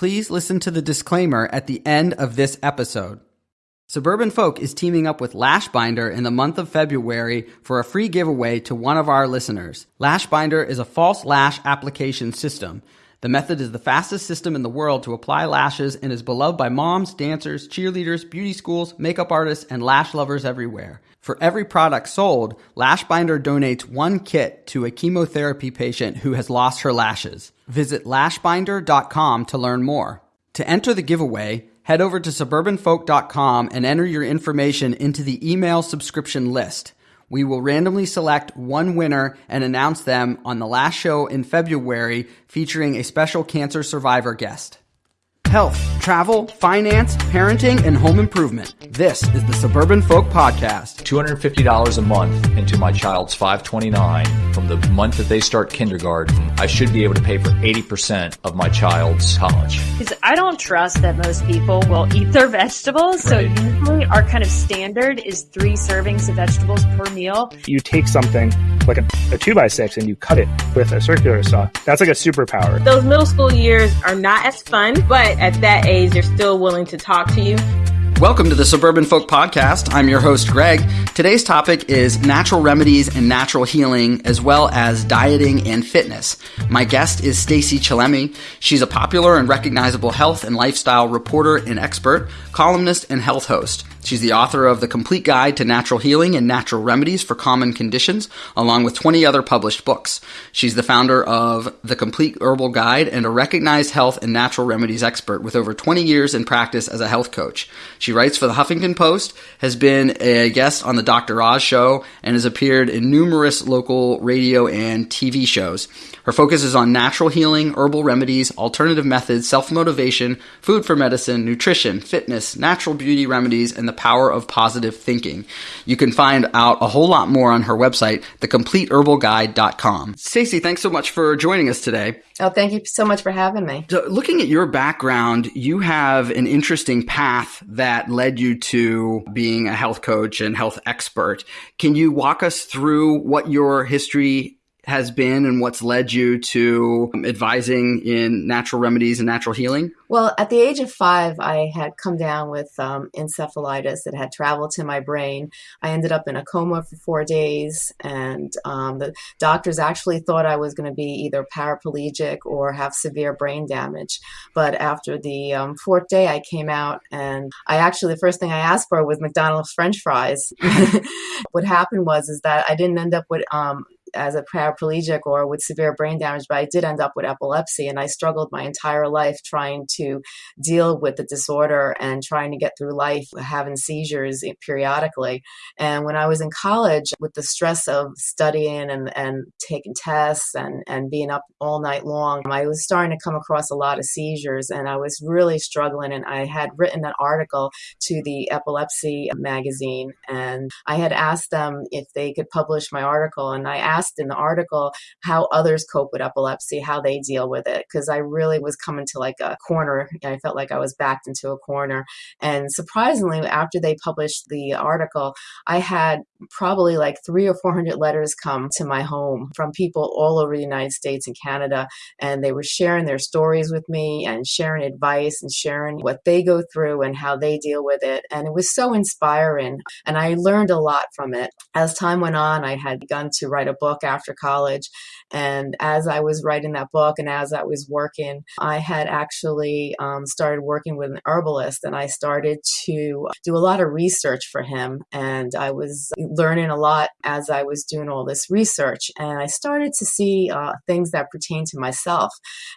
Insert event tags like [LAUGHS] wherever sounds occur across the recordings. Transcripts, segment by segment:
please listen to the disclaimer at the end of this episode. Suburban Folk is teaming up with Lashbinder in the month of February for a free giveaway to one of our listeners. Lashbinder is a false lash application system. The method is the fastest system in the world to apply lashes and is beloved by moms, dancers, cheerleaders, beauty schools, makeup artists, and lash lovers everywhere. For every product sold, Lashbinder donates one kit to a chemotherapy patient who has lost her lashes. Visit lashbinder.com to learn more. To enter the giveaway, head over to suburbanfolk.com and enter your information into the email subscription list. We will randomly select one winner and announce them on the last show in February featuring a special cancer survivor guest health, travel, finance, parenting, and home improvement. This is the Suburban Folk Podcast. $250 a month into my child's 529 from the month that they start kindergarten. I should be able to pay for 80% of my child's college. Because I don't trust that most people will eat their vegetables. So usually our kind of standard is three servings of vegetables per meal. You take something like a, a two by six and you cut it with a circular saw. That's like a superpower. Those middle school years are not as fun, but at that age, they're still willing to talk to you. Welcome to the Suburban Folk Podcast. I'm your host, Greg. Today's topic is natural remedies and natural healing, as well as dieting and fitness. My guest is Stacey Chillemi. She's a popular and recognizable health and lifestyle reporter and expert, columnist, and health host. She's the author of The Complete Guide to Natural Healing and Natural Remedies for Common Conditions, along with 20 other published books. She's the founder of The Complete Herbal Guide and a recognized health and natural remedies expert with over 20 years in practice as a health coach. She writes for the Huffington Post, has been a guest on the Dr. Oz show, and has appeared in numerous local radio and TV shows. Her focus is on natural healing, herbal remedies, alternative methods, self motivation, food for medicine, nutrition, fitness, natural beauty remedies, and the power of positive thinking. You can find out a whole lot more on her website, thecompleteherbalguide.com. Stacey, thanks so much for joining us today. Oh, thank you so much for having me. So, looking at your background, you have an interesting path that led you to being a health coach and health expert. Can you walk us through what your history has been and what's led you to advising in natural remedies and natural healing? Well, at the age of five, I had come down with um, encephalitis that had traveled to my brain. I ended up in a coma for four days, and um, the doctors actually thought I was going to be either paraplegic or have severe brain damage. But after the um, fourth day, I came out, and I actually, the first thing I asked for was McDonald's French fries. [LAUGHS] what happened was is that I didn't end up with um, as a paraplegic or with severe brain damage, but I did end up with epilepsy. And I struggled my entire life trying to deal with the disorder and trying to get through life having seizures periodically. And when I was in college, with the stress of studying and, and taking tests and, and being up all night long, I was starting to come across a lot of seizures and I was really struggling. And I had written an article to the epilepsy magazine and I had asked them if they could publish my article. And I asked asked in the article how others cope with epilepsy, how they deal with it, because I really was coming to like a corner. I felt like I was backed into a corner. And surprisingly, after they published the article, I had probably like three or 400 letters come to my home from people all over the United States and Canada. And they were sharing their stories with me and sharing advice and sharing what they go through and how they deal with it. And it was so inspiring. And I learned a lot from it. As time went on, I had begun to write a book book after college. And as I was writing that book and as I was working, I had actually um, started working with an herbalist and I started to do a lot of research for him. And I was learning a lot as I was doing all this research. And I started to see uh, things that pertain to myself.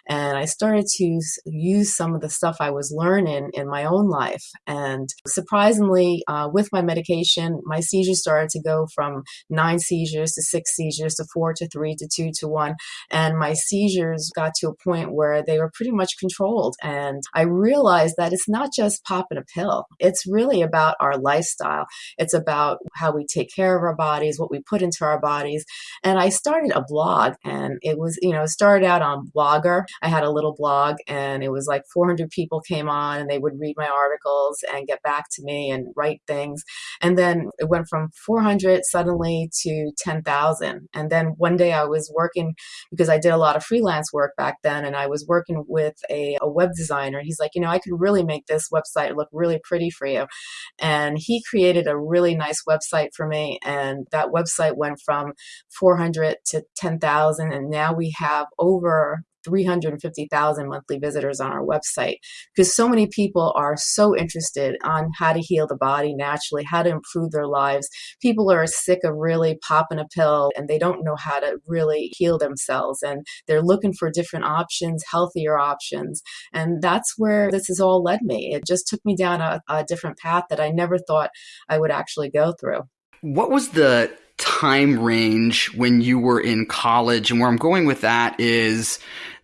And I started to use some of the stuff I was learning in my own life. And surprisingly, uh, with my medication, my seizures started to go from nine seizures to six seizures to four to three to two to one. And my seizures got to a point where they were pretty much controlled. And I realized that it's not just popping a pill, it's really about our lifestyle. It's about how we take care of our bodies, what we put into our bodies. And I started a blog, and it was, you know, started out on Blogger. I had a little blog, and it was like 400 people came on, and they would read my articles and get back to me and write things. And then it went from 400 suddenly to 10,000. And then one day I was working working because I did a lot of freelance work back then, and I was working with a, a web designer. He's like, you know, I could really make this website look really pretty for you. And he created a really nice website for me, and that website went from 400 to 10,000, and now we have over 350,000 monthly visitors on our website because so many people are so interested on how to heal the body naturally, how to improve their lives. People are sick of really popping a pill and they don't know how to really heal themselves and they're looking for different options, healthier options. And that's where this has all led me. It just took me down a, a different path that I never thought I would actually go through. What was the time range when you were in college? And where I'm going with that is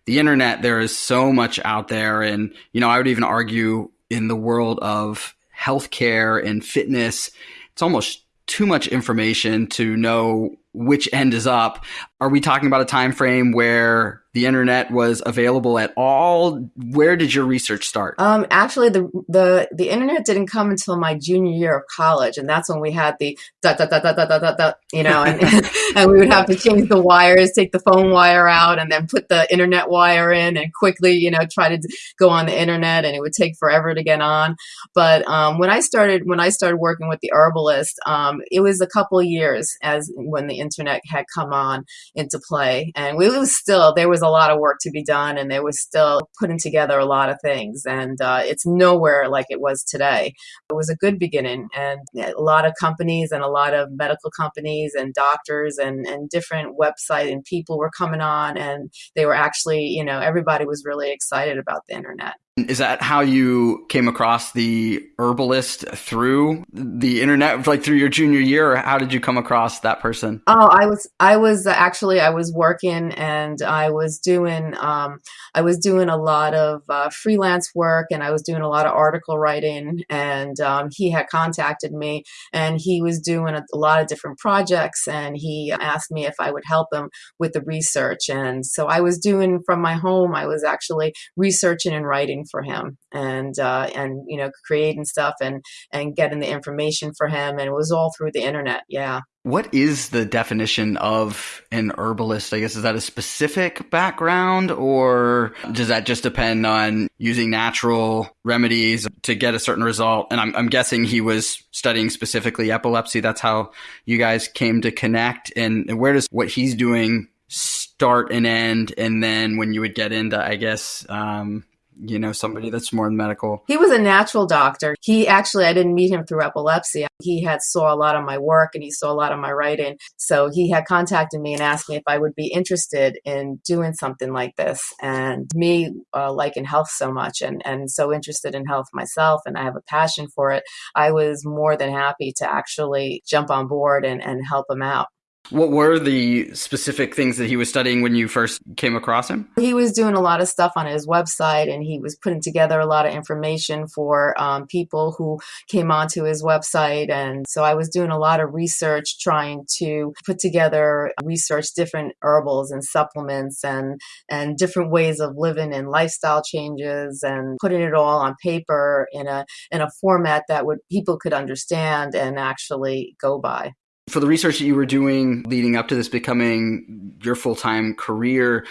the internet, there is so much out there. And, you know, I would even argue in the world of healthcare and fitness, it's almost too much information to know which end is up. Are we talking about a time frame where the internet was available at all? Where did your research start? Um, actually, the the the internet didn't come until my junior year of college, and that's when we had the da da da da da da da, you know, and [LAUGHS] [LAUGHS] and we would have to change the wires, take the phone wire out, and then put the internet wire in, and quickly, you know, try to go on the internet, and it would take forever to get on. But um, when I started when I started working with the herbalist, um, it was a couple years as when the internet had come on into play, and we was still there was was a lot of work to be done and they was still putting together a lot of things and uh, it's nowhere like it was today. It was a good beginning and a lot of companies and a lot of medical companies and doctors and, and different websites and people were coming on and they were actually you know everybody was really excited about the internet is that how you came across the herbalist through the internet, like through your junior year, or how did you come across that person? Oh, I was, I was actually, I was working and I was doing, um, I was doing a lot of uh, freelance work and I was doing a lot of article writing. And um, he had contacted me and he was doing a, a lot of different projects and he asked me if I would help him with the research. And so I was doing from my home, I was actually researching and writing for him and uh, and you know creating stuff and and getting the information for him and it was all through the internet yeah what is the definition of an herbalist? I guess is that a specific background or does that just depend on using natural remedies to get a certain result? And I'm, I'm, guessing he was studying specifically epilepsy. That's how you guys came to connect. And where does what he's doing start and end? And then when you would get into, I guess, um, you know, somebody that's more medical? He was a natural doctor. He actually, I didn't meet him through epilepsy. He had saw a lot of my work and he saw a lot of my writing. So he had contacted me and asked me if I would be interested in doing something like this. And me uh, liking health so much and, and so interested in health myself and I have a passion for it, I was more than happy to actually jump on board and, and help him out. What were the specific things that he was studying when you first came across him? He was doing a lot of stuff on his website and he was putting together a lot of information for um, people who came onto his website. And so I was doing a lot of research trying to put together research different herbals and supplements and, and different ways of living and lifestyle changes and putting it all on paper in a, in a format that would people could understand and actually go by for the research that you were doing leading up to this becoming your full-time career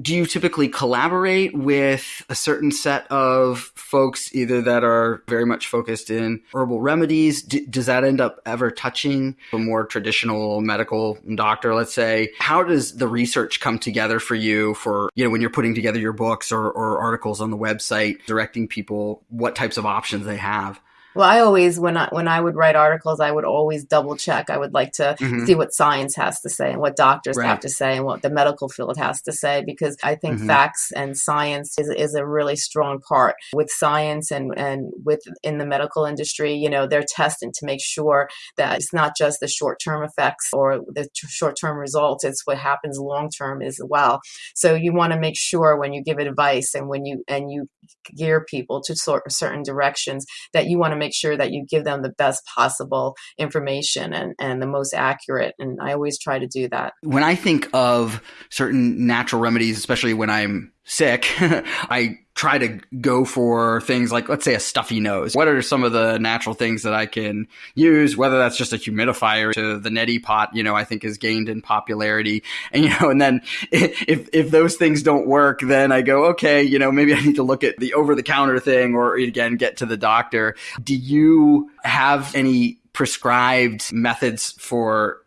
do you typically collaborate with a certain set of folks either that are very much focused in herbal remedies? D- does that end up ever touching a more traditional medical doctor let's say? How does the research come together for you for you know when you're putting together your books or, or articles on the website directing people what types of options they have well, I always when I when I would write articles, I would always double check. I would like to mm-hmm. see what science has to say and what doctors right. have to say and what the medical field has to say because I think mm-hmm. facts and science is is a really strong part with science and and with in the medical industry. You know, they're testing to make sure that it's not just the short term effects or the t- short term results. It's what happens long term as well. So you want to make sure when you give advice and when you and you gear people to sort certain directions that you want to make sure that you give them the best possible information and, and the most accurate. And I always try to do that. When I think of certain natural remedies, especially when I'm sick, [LAUGHS] I try to go for things like, let's say, a stuffy nose. What are some of the natural things that I can use? Whether that's just a humidifier to the neti pot, you know, I think has gained in popularity. And, you know, and then [LAUGHS] if, if those things don't work, then I go, okay, you know, maybe I need to look at the over the counter thing or again, get to the doctor. Do you have any prescribed methods for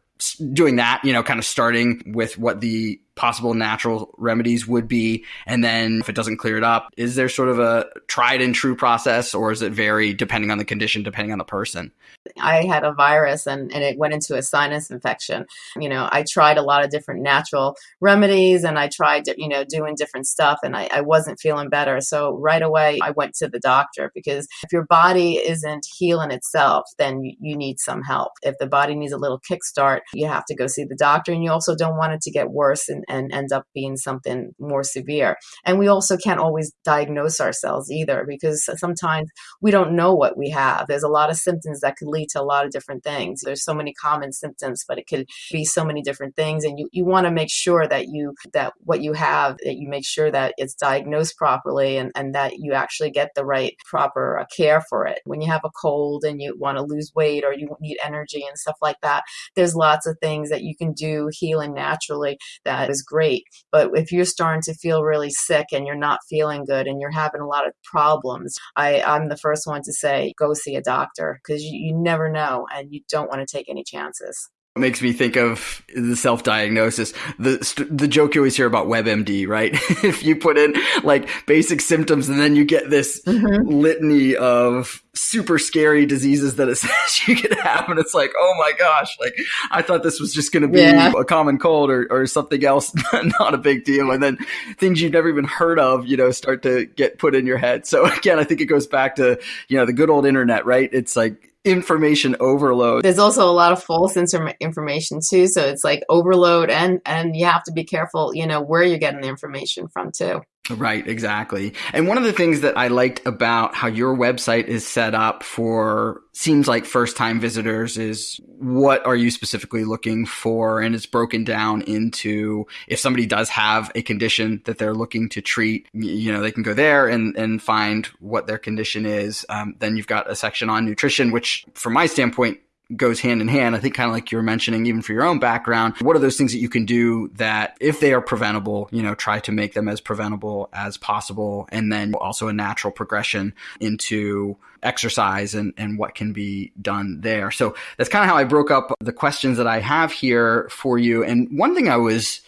doing that, you know, kind of starting with what the possible natural remedies would be. And then if it doesn't clear it up, is there sort of a tried and true process or is it vary depending on the condition, depending on the person? I had a virus and, and it went into a sinus infection. You know, I tried a lot of different natural remedies and I tried, you know, doing different stuff and I, I wasn't feeling better. So right away, I went to the doctor because if your body isn't healing itself, then you, you need some help. If the body needs a little kickstart, you have to go see the doctor and you also don't want it to get worse and, and end up being something more severe. And we also can't always diagnose ourselves either because sometimes we don't know what we have. There's a lot of symptoms that could lead to a lot of different things. There's so many common symptoms, but it could be so many different things. And you, you want to make sure that you that what you have, that you make sure that it's diagnosed properly and, and that you actually get the right proper uh, care for it. When you have a cold and you want to lose weight or you need energy and stuff like that, there's lots of things that you can do healing naturally that is is great. But if you're starting to feel really sick and you're not feeling good and you're having a lot of problems, I, I'm the first one to say, go see a doctor because you, you never know and you don't want to take any chances makes me think of the self-diagnosis. The the joke you always hear about WebMD, right? [LAUGHS] if you put in like basic symptoms and then you get this mm-hmm. litany of super scary diseases that it [LAUGHS] says you could have, and it's like, oh my gosh, like I thought this was just going to be yeah. a common cold or or something else, [LAUGHS] not a big deal, and then things you've never even heard of, you know, start to get put in your head. So again, I think it goes back to you know the good old internet, right? It's like information overload. There's also a lot of false information too, so it's like overload and and you have to be careful, you know, where you're getting the information from too. Right, exactly. And one of the things that I liked about how your website is set up for seems like first time visitors is what are you specifically looking for? And it's broken down into if somebody does have a condition that they're looking to treat, you know, they can go there and, and find what their condition is. Um, then you've got a section on nutrition, which from my standpoint goes hand in hand. I think kind of like you were mentioning, even for your own background, what are those things that you can do that if they are preventable, you know, try to make them as preventable as possible. And then also a natural progression into exercise and, and what can be done there. So that's kind of how I broke up the questions that I have here for you. And one thing I was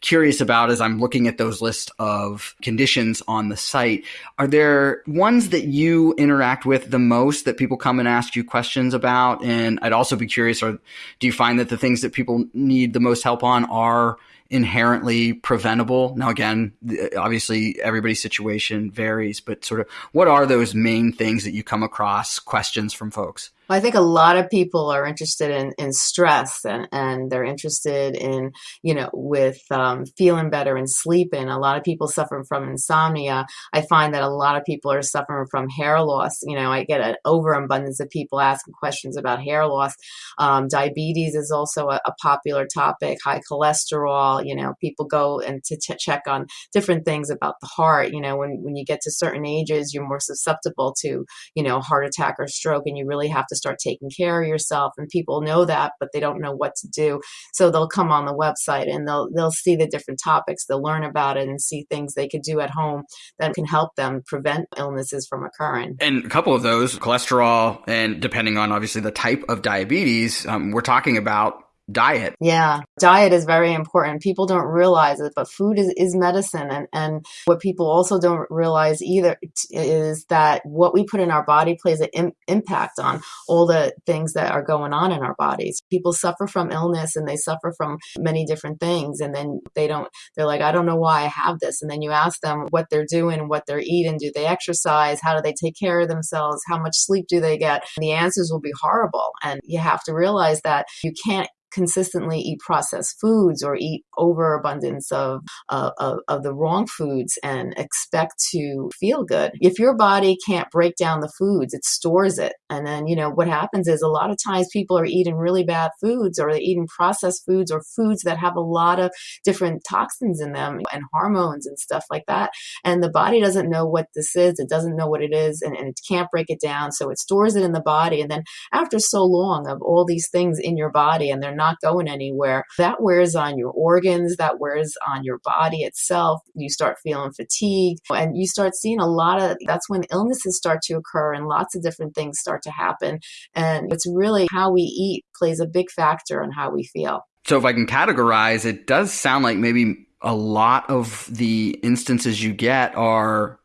curious about as I'm looking at those list of conditions on the site. Are there ones that you interact with the most that people come and ask you questions about? And I'd also be curious, or do you find that the things that people need the most help on are inherently preventable? Now, again, obviously everybody's situation varies, but sort of what are those main things that you come across questions from folks? I think a lot of people are interested in, in stress and, and they're interested in, you know, with um, feeling better and sleeping. A lot of people suffer from insomnia. I find that a lot of people are suffering from hair loss. You know, I get an overabundance of people asking questions about hair loss. Um, diabetes is also a, a, popular topic, high cholesterol. You know, people go and to ch- check on different things about the heart. You know, when, when you get to certain ages, you're more susceptible to, you know, heart attack or stroke, and you really have to start taking care of yourself and people know that but they don't know what to do. So they'll come on the website and they'll they'll see the different topics. They'll learn about it and see things they could do at home that can help them prevent illnesses from occurring. And a couple of those cholesterol and depending on obviously the type of diabetes um, we're talking about diet. Yeah, diet is very important. People don't realize it, but food is, is medicine. And, and what people also don't realize either is that what we put in our body plays an Im- impact on all the things that are going on in our bodies. People suffer from illness and they suffer from many different things. And then they don't, they're like, I don't know why I have this. And then you ask them what they're doing, what they're eating. Do they exercise? How do they take care of themselves? How much sleep do they get? And the answers will be horrible. And you have to realize that you can't consistently eat processed foods or eat overabundance of, uh, of, of the wrong foods and expect to feel good. If your body can't break down the foods, it stores it. And then, you know, what happens is a lot of times people are eating really bad foods or they're eating processed foods or foods that have a lot of different toxins in them and hormones and stuff like that. And the body doesn't know what this is. It doesn't know what it is and, and it can't break it down. So it stores it in the body. And then after so long of all these things in your body and they're not going anywhere, that wears on your organs, that wears on your body itself. You start feeling fatigue and you start seeing a lot of that's when illnesses start to occur and lots of different things start to happen. And it's really how we eat plays a big factor in how we feel. So if I can categorize, it does sound like maybe a lot of the instances you get are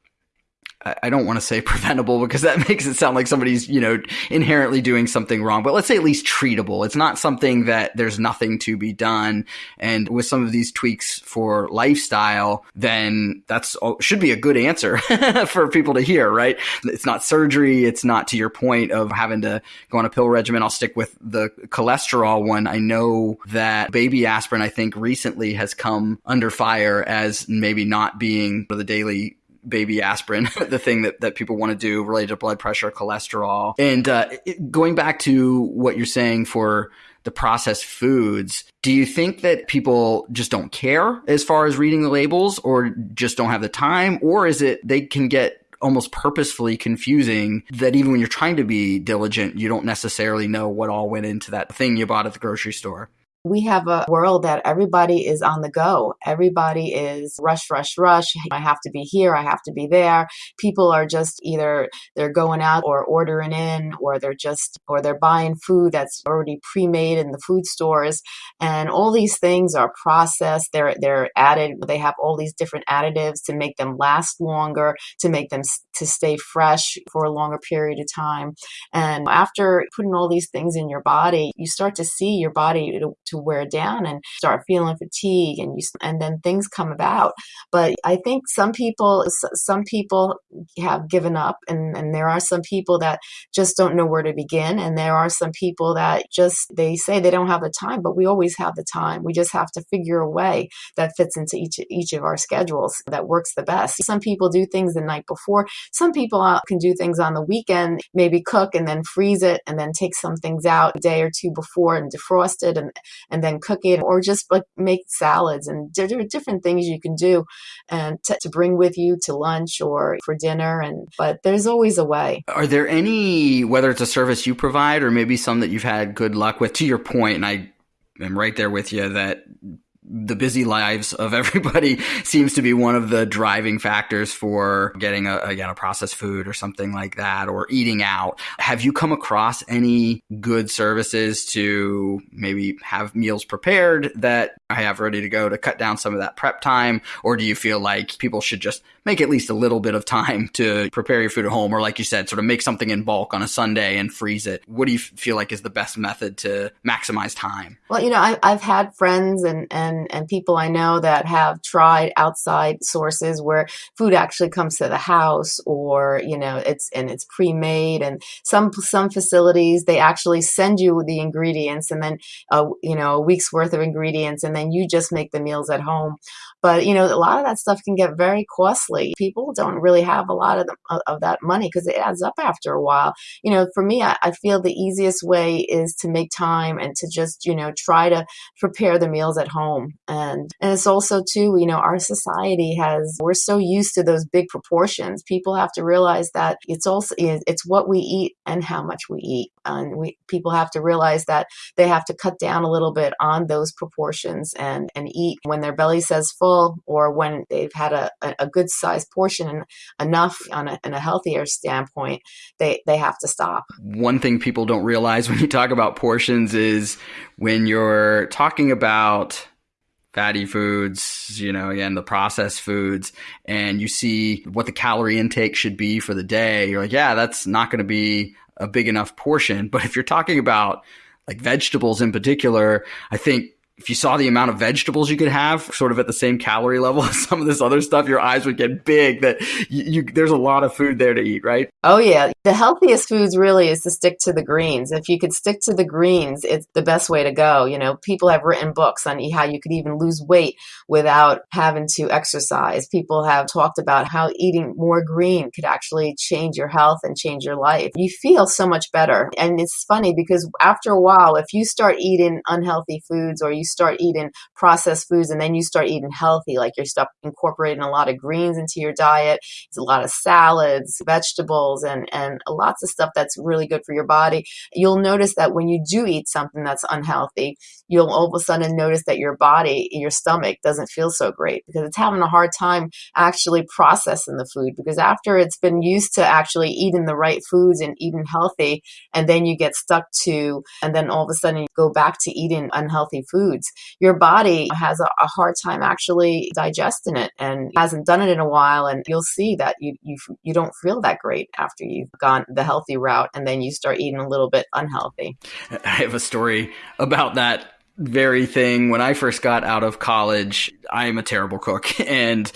I don't want to say [LAUGHS] preventable because that [LAUGHS] makes it sound like somebody's, you know, inherently doing something wrong, but let's say at least treatable. It's not something that there's nothing to be done. And with some of these tweaks for lifestyle, then that's should be a good answer [LAUGHS] for people to hear, right? It's not surgery. It's not to your point of having to go on a pill regimen. I'll stick with the cholesterol one. I know that baby aspirin, I think recently has come under fire as maybe not being the daily baby aspirin, [LAUGHS] the thing that, that people want to do related to blood pressure, cholesterol. And uh, going back to what you're saying for the processed foods, do you think that people just don't care as far as reading the labels or just don't have the time? Or is it they can get almost purposefully confusing that even when you're trying to be diligent, you don't necessarily know what all went into that thing you bought at the grocery store? We have a world that everybody is on the go. Everybody is rush, rush, rush. I have to be here. I have to be there. People are just either they're going out or ordering in or they're just, or they're buying food that's already pre-made in the food stores. And all these things are processed. They're, they're added. They have all these different additives to make them last longer, to make them to stay fresh for a longer period of time. And after putting all these things in your body, you start to see your body wear down and start feeling fatigue and you and then things come about. But i think some people some people have given up and, and there are some people that just don't know where to begin and there are some people that just they say they don't have the time but we always have the time. We just have to figure a way that fits into each each of our schedules that works the best. Some people do things the night before. Some people uh, can do things on the weekend maybe cook and then freeze it and then take some things out a day or two before and defrost it and and then cook it or just like make salads and there are different things you can do and to, to bring with you to lunch or for dinner and but there's always a way. Are there any whether it's a service you provide or maybe some that you've had good luck with to your point and i am right there with you that the busy lives of [LAUGHS] everybody seems to be one of the driving factors for getting a, again a processed food or something like that or eating out. Have you come across any good services to maybe have meals prepared that i have ready to go to cut down some of that prep time? Or do you feel like people should just make at least a little bit of time to prepare your food at home? Or like you said sort of make something in bulk on a sunday and freeze it. What do you feel like is the best method to maximize time? Well you know I, i've had friends and and and, people I know that have tried outside sources where food actually comes to the house or, you know, it's, and it's pre-made and some, some facilities, they actually send you the ingredients and then, uh, you know, a week's worth of ingredients and then you just make the meals at home. But, you know, a lot of that stuff can get very costly. People don't really have a lot of, the, of that money because it adds up after a while. You know, for me, I, I feel the easiest way is to make time and to just, you know, try to prepare the meals at home. And, and it's also too, you know, our society has, we're so used to those big proportions. People have to realize that it's also, it's what we eat and how much we eat. And we, people have to realize that they have to cut down a little bit on those proportions and, and eat when their belly says full or when they've had a, a good sized portion and enough on a, in a healthier standpoint, they, they have to stop. One thing people don't realize when you talk about portions is when you're talking about fatty foods, you know, again, the processed foods, and you see what the calorie intake should be for the day, you're like, yeah, that's not going to be a big enough portion. But if you're talking about like vegetables in particular, I think if you saw the amount of vegetables you could have sort of at the same calorie level [LAUGHS] as some of this other stuff, your eyes would get big that you, you, there's a lot of food there to eat, right? Oh yeah. The healthiest foods really is to stick to the greens. If you could stick to the greens, it's the best way to go. You know, people have written books on how you could even lose weight without having to exercise. People have talked about how eating more green could actually change your health and change your life. You feel so much better. And it's funny because after a while, if you start eating unhealthy foods or you start eating processed foods and then you start eating healthy, like you're incorporating a lot of greens into your diet, it's a lot of salads, vegetables, and, and lots of stuff that's really good for your body. You'll notice that when you do eat something that's unhealthy, you'll all of a sudden notice that your body, your stomach doesn't feel so great because it's having a hard time actually processing the food because after it's been used to actually eating the right foods and eating healthy, and then you get stuck to, and then all of a sudden you go back to eating unhealthy foods, your body has a, a hard time actually digesting it and hasn't done it in a while. And you'll see that you, you, you don't feel that great after you've gone the healthy route and then you start eating a little bit unhealthy. [LAUGHS] I have a story about that very thing when I first got out of college. I am a terrible cook [LAUGHS] and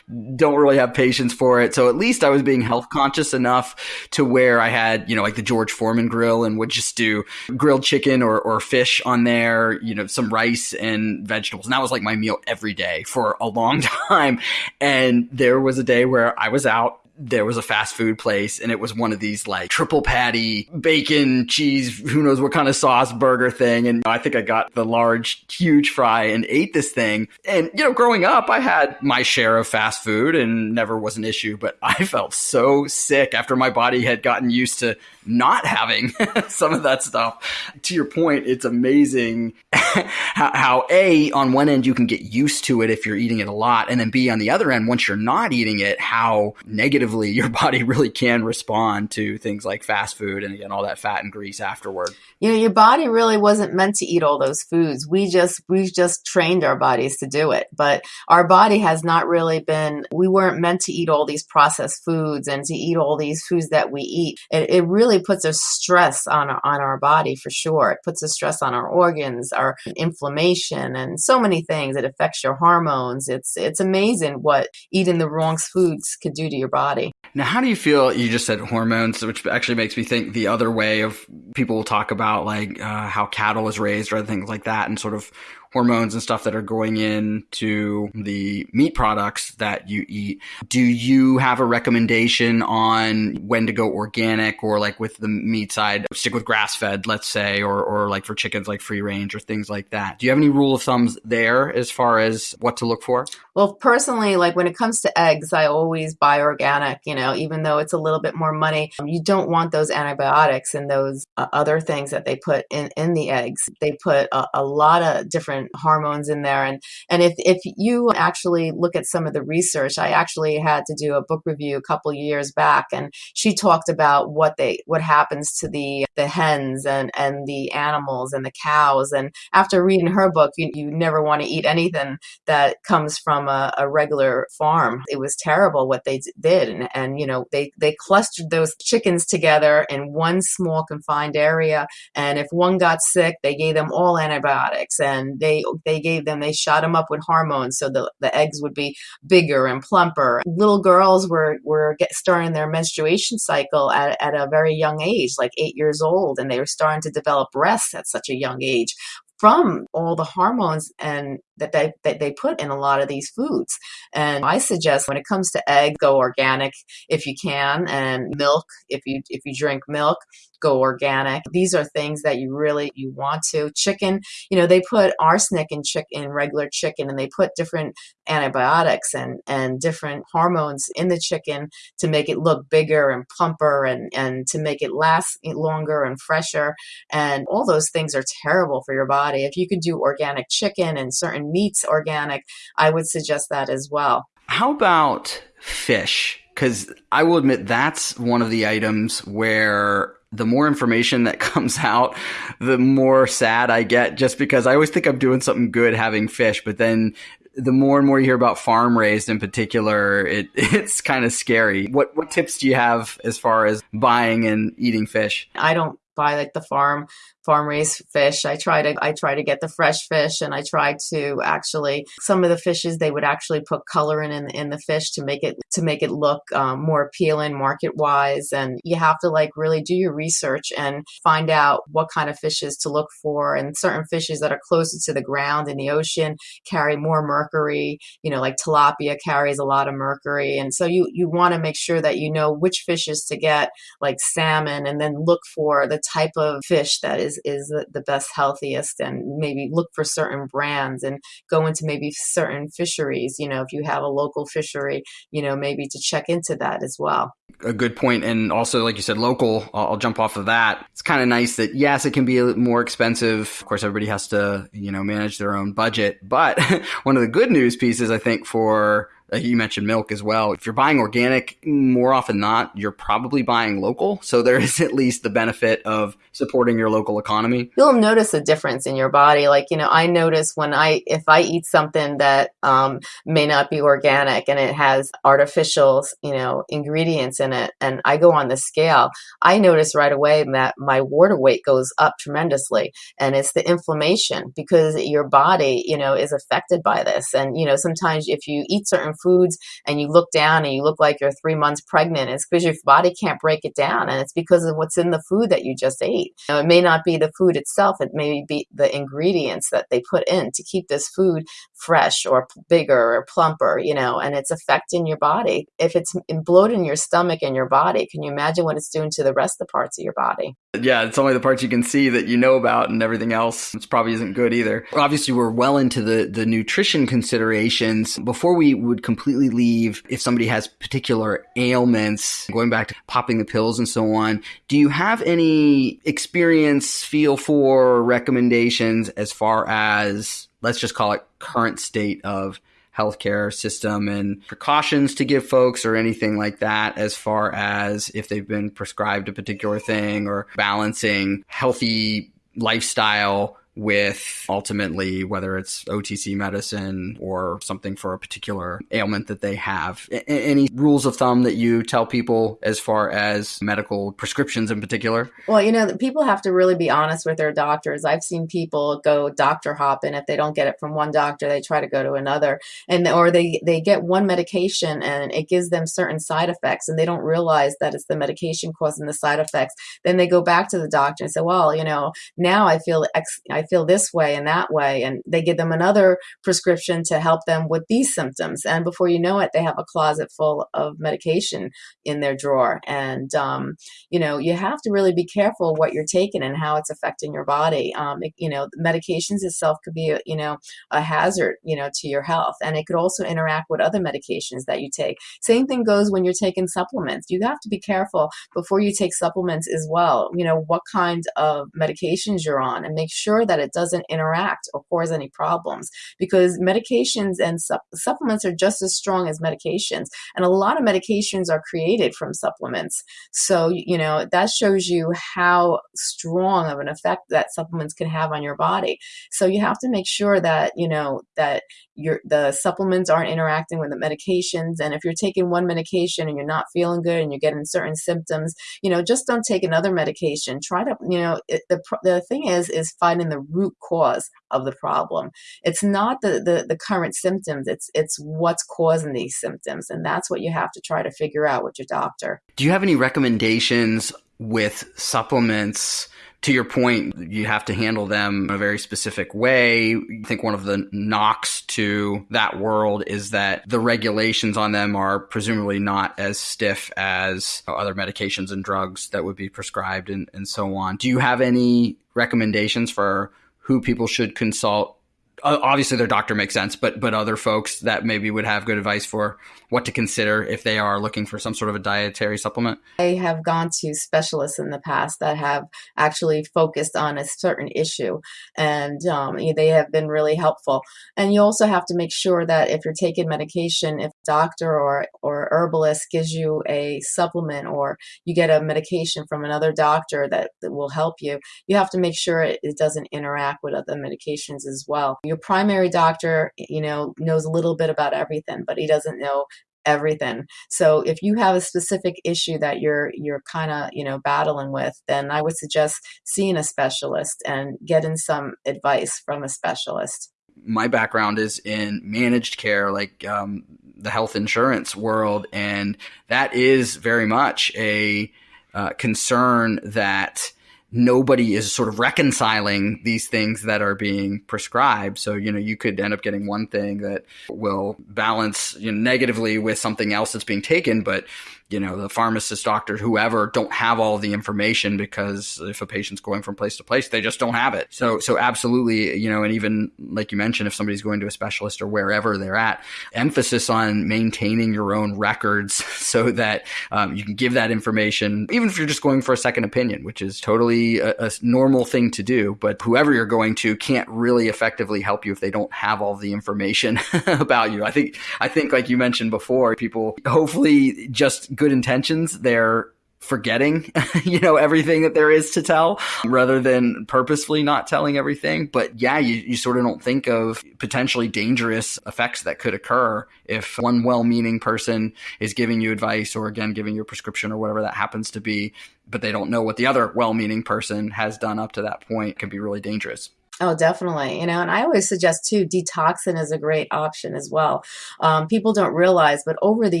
don't really have patience for it. So at least I was being health conscious enough to where I had, you know, like the George Foreman grill and would just do grilled chicken or, or fish on there, you know, some rice and vegetables. And that was like my meal every day for a long [LAUGHS] time. And there was a day where I was out there was a fast food place and it was one of these like triple patty bacon cheese who knows what kind of sauce burger thing. And i think i got the large huge fry and ate this thing. And you know growing up i had my share of fast food and never was an issue but i felt so sick after my body had gotten used to not having [LAUGHS] some of that stuff. To your point, it's amazing [LAUGHS] how, how, A, on one end, you can get used to it if you're eating it a lot. And then B, on the other end, once you're not eating it, how negatively [LAUGHS] your body really can respond to things like fast food and again, all that fat and grease afterward. You know, your body really wasn't meant to eat all those foods. We just, we've just trained our bodies to do it. But our body has not really been, we weren't meant to eat all these processed foods and to eat all these foods that we eat. It, it really puts a stress on our, on our body for sure. It puts a stress on our organs, our inflammation, and so many things. It affects your hormones. It's it's amazing what eating the wrong foods could do to your body. Now, how do you feel? You just said hormones, which actually makes me think the other way of people will talk about like uh, how cattle is raised or other things like that, and sort of hormones and stuff that are going into the meat products that you eat. Do you have a recommendation on when to go organic or like with the meat side, stick with grass fed, let's say, or, or like for chickens, like free range or things like that? Do you have any rule of thumbs there as far as what to look for? Well, personally, like when it comes to eggs, I always buy organic, you know, even though it's a little bit more money. You don't want those antibiotics and those uh, other things that they put in, in the eggs. They put a, a lot of different different hormones in there. And, and if, if you actually look at some of the research, I actually had to do a book review a couple years back and she talked about what they, what happens to the, the hens and, and the animals and the cows. And after reading her book, you, you never want to eat anything that comes from a, a regular farm. It was terrible what they did. And, and, you know, they, they clustered those chickens together in one small confined area. And if one got sick, they gave them all antibiotics and they they they gave them they shot them up with hormones so the, the eggs would be bigger and plumper little girls were were get, starting their menstruation cycle at, at a very young age like eight years old and they were starting to develop breasts at such a young age from all the hormones and that they that they put in a lot of these foods. And I suggest when it comes to egg, go organic if you can, and milk if you if you drink milk, go organic. These are things that you really you want to. Chicken, you know, they put arsenic in chicken in regular chicken and they put different antibiotics and and different hormones in the chicken to make it look bigger and plumper and and to make it last eh, longer and fresher and all those things are terrible for your body. If you could do organic chicken and certain meats organic, I would suggest that as well. How about fish? Because I will admit that's one of the items where the more information that [LAUGHS] comes out, the more sad I get just because I always think I'm doing something good having fish, but then the more and more you hear about farm raised in particular, it [LAUGHS] it's kind of scary. What what tips do you have as far as buying and eating fish? I don't buy like the farm farm raised fish. I try to I try to get the fresh fish and I try to actually some of the fishes they would actually put color in in, in the fish to make it to make it look um, more appealing market wise and you have to like really do your research and find out what kind of fishes to look for. And certain fishes that are closer to the ground in the ocean carry more mercury. You know like tilapia carries a lot of mercury. And so you you want to make sure that you know which fishes to get like salmon and then look for the type of fish that is is the best healthiest and maybe look for certain brands and go into maybe certain fisheries you know if you have a local fishery you know maybe to check into that as well. A good point and also like you said local I'll, jump off of that. It's kind of nice that yes it can be a more expensive. Of course everybody has to you know manage their own budget but [LAUGHS] one of the good news pieces i think for you mentioned milk as well. If you're buying organic, more often not, you're probably buying local. So there is at least the benefit of supporting your local economy. You'll notice a difference in your body. Like, you know, I notice when I, if I eat something that um, may not be organic and it has artificial, you know, ingredients in it, and I go on the scale, I notice right away that my water weight goes up tremendously. And it's the inflammation because your body, you know, is affected by this. And, you know, sometimes if you eat certain foods and you look down and you look like you're three months pregnant, it's because your body can't break it down. And it's because of what's in the food that you just ate. Know, it may not be the food itself, it may be the ingredients that they put in to keep this food fresh or bigger or plumper, you know, and it's affecting your body. If it's bloating your stomach and your body, can you imagine what it's doing to the rest of the parts of your body? Yeah, it's only the parts you can see that you know about, and everything else it's probably isn't good either. Obviously, we're well into the the nutrition considerations. Before we would completely leave, if somebody has particular ailments, going back to popping the pills and so on, do you have any experience, feel for recommendations as far as let's just call it current state of healthcare system and precautions to give folks or anything like that as far as if they've been prescribed a particular thing or balancing healthy lifestyle with ultimately whether it's OTC medicine or something for a particular ailment that they have. A- any rules of thumb that you tell people as far as medical prescriptions in particular? Well, you know, people have to really be honest with their doctors. I've seen people go doctor hopping if they don't get it from one doctor, they try to go to another and or they they get one medication and it gives them certain side effects and they don't realize that it's the medication causing the side effects. Then they go back to the doctor and say, "Well, you know, now I feel X I feel this way and that way. And they give them another prescription to help them with these symptoms. And before you know it, they have a closet full of medication in their drawer. And, um, you know, you have to really be careful what you're taking and how it's affecting your body. Um, it, you know, medications itself could be, a, you know, a hazard, you know, to your health. And it could also interact with other medications that you take. Same thing goes when you're taking supplements. You have to be careful before you take supplements as well. You know, what kind of medications you're on and make sure that it doesn't interact or cause any problems because medications and su- supplements are just as strong as medications. And a lot of medications are created from supplements. So, you know, that shows you how strong of an effect that supplements can have on your body. So you have to make sure that, you know, that your the supplements aren't interacting with the medications. And if you're taking one medication and you're not feeling good and you're getting certain symptoms, you know, just don't take another medication. Try to, you know, it, the the thing is is finding the root cause of the problem. It's not the, the the current symptoms. It's it's what's causing these symptoms, and that's what you have to try to figure out with your doctor. Do you have any recommendations with supplements? To your point, you have to handle them in a very specific way. I think one of the knocks to that world is that the regulations on them are presumably not as stiff as other medications and drugs that would be prescribed and, and so on. Do you have any recommendations for who people should consult obviously their doctor makes sense, but but other folks that maybe would have good advice for what to consider if they are looking for some sort of a dietary supplement? I have gone to specialists in the past that have actually focused on a certain issue, and um, they have been really helpful. And you also have to make sure that if you're taking medication, if doctor or or herbalist gives you a supplement or you get a medication from another doctor that, that will help you, you have to make sure it, it doesn't interact with other medications as well your primary doctor, you know, knows a little bit about everything, but he doesn't know everything. So if you have a specific issue that you're you're kind of you know battling with, then I would suggest seeing a specialist and getting some advice from a specialist. My background is in managed care, like um, the health insurance world, and that is very much a uh, concern that nobody is sort of reconciling these things that are being prescribed. So, you know, you could end up getting one thing that will balance you know, negatively with something else that's being taken, but you know, the pharmacist, doctor, whoever don't have all the information because if a patient's going from place to place, they just don't have it. So, so absolutely, you know, and even like you mentioned, if somebody's going to a specialist or wherever they're at, emphasis on maintaining your own records [LAUGHS] so that um, you can give that information, even if you're just going for a second opinion, which is totally a, a normal thing to do. But whoever you're going to can't really effectively help you if they don't have all the information [LAUGHS] about you. I think, I think, like you mentioned before, people hopefully just good intentions, they're forgetting, [LAUGHS] you know, everything that there is to tell rather than purposefully not telling everything. But yeah, you, you sort of don't think of potentially dangerous effects that could occur if one well meaning person is giving you advice or again, giving you a prescription or whatever that happens to be, but they don't know what the other well meaning person has done up to that point it can be really dangerous. Oh, definitely. You know, and I always suggest too, detoxing is a great option as well. Um, people don't realize, but over the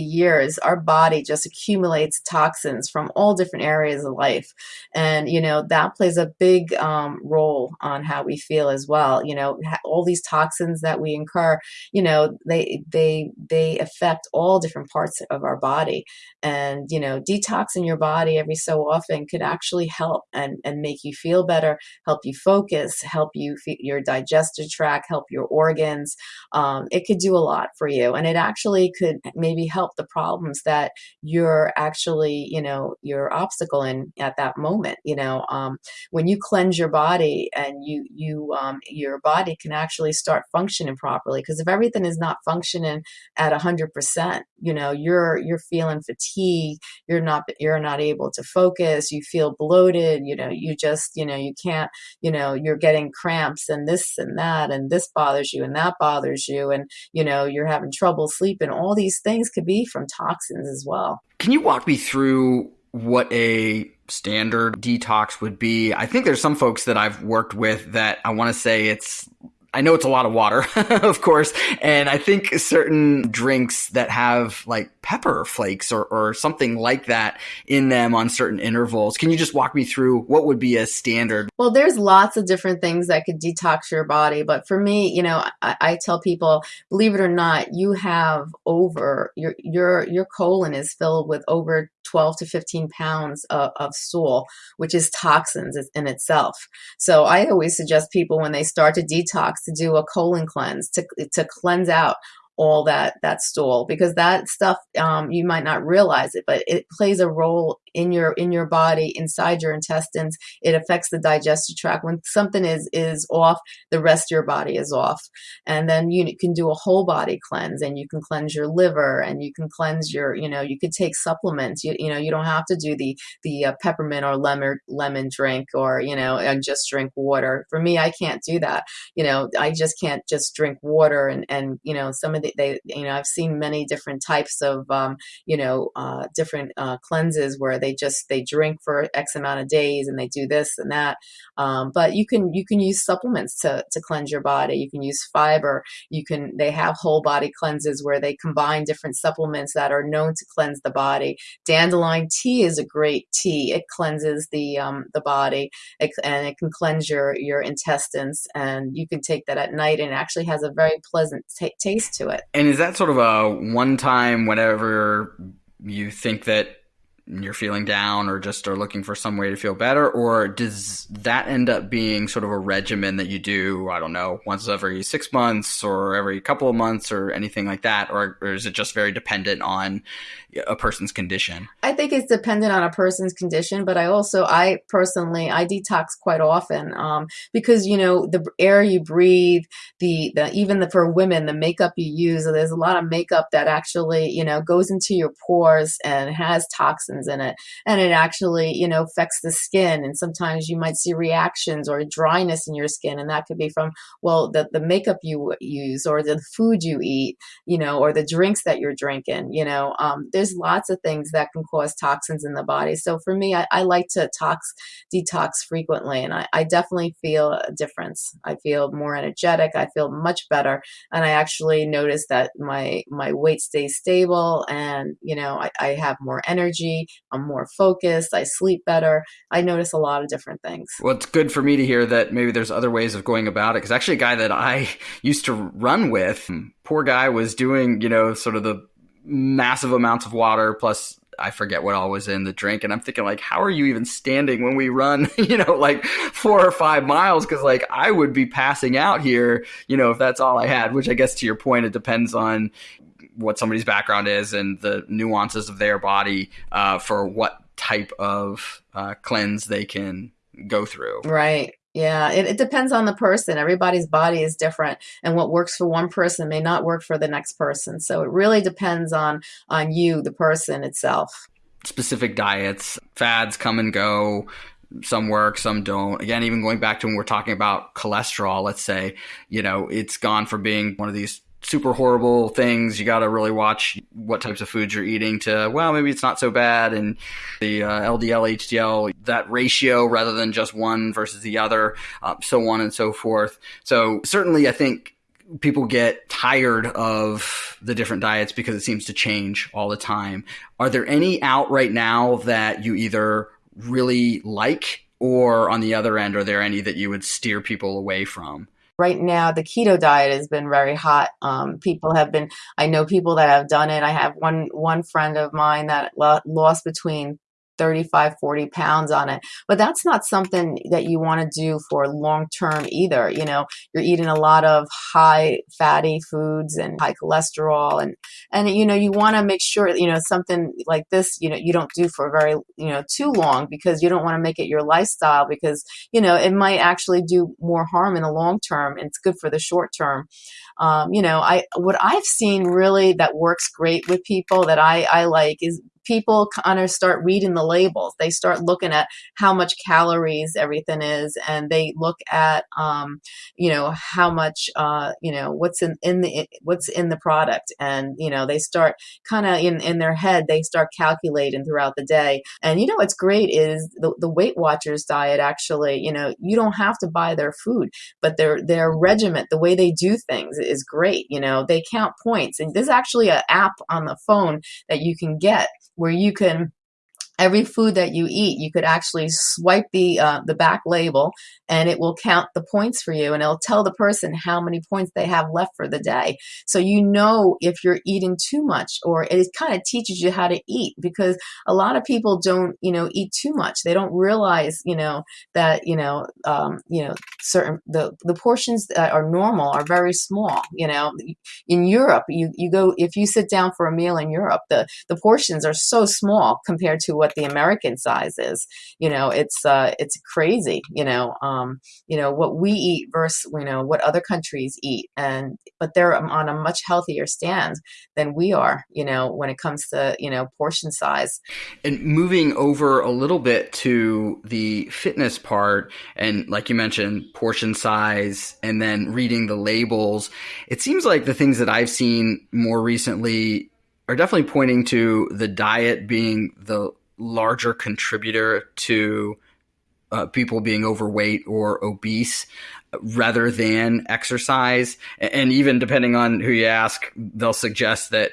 years, our body just accumulates toxins from all different areas of life. And, you know, that plays a big um, role on how we feel as well. You know, all these toxins that we incur, you know, they, they, they affect all different parts of our body. And, you know, detoxing your body every so often could actually help and, and make you feel better, help you focus, help you you, your digestive tract, help your organs. Um, it could do a lot for you. And it actually could maybe help the problems that you're actually, you know, your obstacle in at that moment. You know, um, when you cleanse your body and you, you, um, your body can actually start functioning properly. Because if everything is not functioning at a hundred percent, you know, you're, you're feeling fatigue, you're not, you're not able to focus, you feel bloated, you know, you just, you know, you can't, you know, you're getting cramps cramps and this and that and this bothers you and that bothers you and you know you're having trouble sleeping. All these things could be from toxins as well. Can you walk me through what a standard detox would be? I think there's some folks that i've worked with that i want to say it's I know it's a lot of water, [LAUGHS] of course, and I think certain drinks that have like pepper flakes or, or something like that in them on certain intervals. Can you just walk me through what would be a standard? Well, there's lots of different things that could detox your body, but for me, you know, I, I tell people, believe it or not, you have over your your your colon is filled with over 12 to 15 pounds of, of stool, which is toxins in itself. So I always suggest people when they start to detox to do a colon cleanse to, to cleanse out all that that stool because that stuff um, you might not realize it but it plays a role in your in your body inside your intestines it affects the digestive tract. When something is is off the rest of your body is off. And then you can do a whole body cleanse and you can cleanse your liver and you can cleanse your you know you could take supplements. You, you know you don't have to do the the uh, peppermint or lemon lemon drink or you know just drink water. For me i can't do that. You know i just can't just drink water and and you know some of the they you know i've seen many different types of um, you know uh, different uh, cleanses where they just they drink for X amount of days and they do this and that. Um, but you can you can use supplements to to cleanse your body. You can use fiber. You can they have whole body cleanses where they combine different supplements that are known to cleanse the body. Dandelion tea is a great tea. It cleanses the um, the body it, and it can cleanse your your intestines. And you can take that at night and it actually has a very pleasant taste to it. And is that sort of a one time whenever you think that you're feeling down or just are looking for some way to feel better? Or does that end up being sort of a regimen that you do i don't know once every six months or every couple of months or anything like that? Or, or is it just very dependent on a person's condition? I think it's dependent on a person's condition, but I also, I personally, I detox quite often um, because you know the air you breathe, the, the even the, for women, the makeup you use. There's a lot of makeup that actually you know goes into your pores and has toxins in it, and it actually you know affects the skin. And sometimes you might see reactions or dryness in your skin, and that could be from well the the makeup you use or the food you eat, you know, or the drinks that you're drinking. You know, um, there's lots of things that can cause toxins in the body. So for me, I, I like to tox detox frequently, and I, I definitely feel a difference. I feel more energetic. I feel much better, and I actually notice that my my weight stays stable, and you know I, I have more energy. I'm more focused. I sleep better. I notice a lot of different things. Well, it's good for me to hear that maybe there's other ways of going about it. Because actually, a guy that I [LAUGHS] used to run with, poor guy was doing you know sort of the massive amounts of water plus I forget what all was in the drink. And I'm thinking like, how are you even standing when we run, [LAUGHS] you know, like four or five miles? Cause like I would be passing out here, you know, if that's all I had, which I guess to your point, it depends on what somebody's background is and the nuances of their body, uh, for what type of, uh, cleanse they can go through. Right. Yeah, it, it depends on the person. Everybody's body is different, and what works for one person may not work for the next person. So it really depends on on you, the person itself. Specific diets, fads come and go. Some work, some don't. Again, even going back to when we're talking about cholesterol, let's say, you know, it's gone from being one of these super horrible things. You got to really watch what types of foods you're eating to, well, maybe it's not so bad. And the uh, LDL, HDL, that ratio rather than just one versus the other, uh, so on and so forth. So certainly I think people get tired of the different diets because it seems to change all the time. Are there any out right now that you either really like or on the other end, are there any that you would steer people away from? Right now the keto diet has been very hot. Um, people have been i know people that have done it. I have one one friend of mine that lost between 35, 40 pounds on it. But that's not something that you want to do for long term either. You know, you're eating a lot of high fatty foods and high cholesterol and, and, you know, you want to make sure, you know, something like this, you know, you don't do for very, you know, too long because you don't want to make it your lifestyle because, you know, it might actually do more harm in the long term and it's good for the short term. Um, you know, I, what I've seen really that works great with people that I, I like is people kind of start reading the labels. They start looking at how much calories everything is, and they look at, um, you know, how much, uh, you know, what's in, in the what's in the product, and you know, they start kind of in in their head. They start calculating throughout the day, and you know, what's great is the the Weight Watchers diet. Actually, you know, you don't have to buy their food, but their their regiment, the way they do things, is great. You know, they count points, and there's actually an app on the phone that you can get where you can every food that you eat, you could actually swipe the uh, the back label, and it will count the points for you, and it'll tell the person how many points they have left for the day. So you know if you're eating too much, or it kind of teaches you how to eat because a lot of people don't, you know, eat too much. They don't realize, you know, that you know, um, you know, certain the the portions that are normal are very small. You know, in Europe, you you go if you sit down for a meal in Europe, the the portions are so small compared to what what the American size is. You know, it's uh, it's crazy. You know, um, you know what we eat versus you know what other countries eat, and but they're on a much healthier stand than we are. You know, when it comes to you know portion size. And moving over a little bit to the fitness part, and like you mentioned, portion size, and then reading the labels. It seems like the things that I've seen more recently are definitely pointing to the diet being the larger contributor to uh, people being overweight or obese rather than exercise. And even depending on who you ask, they'll suggest that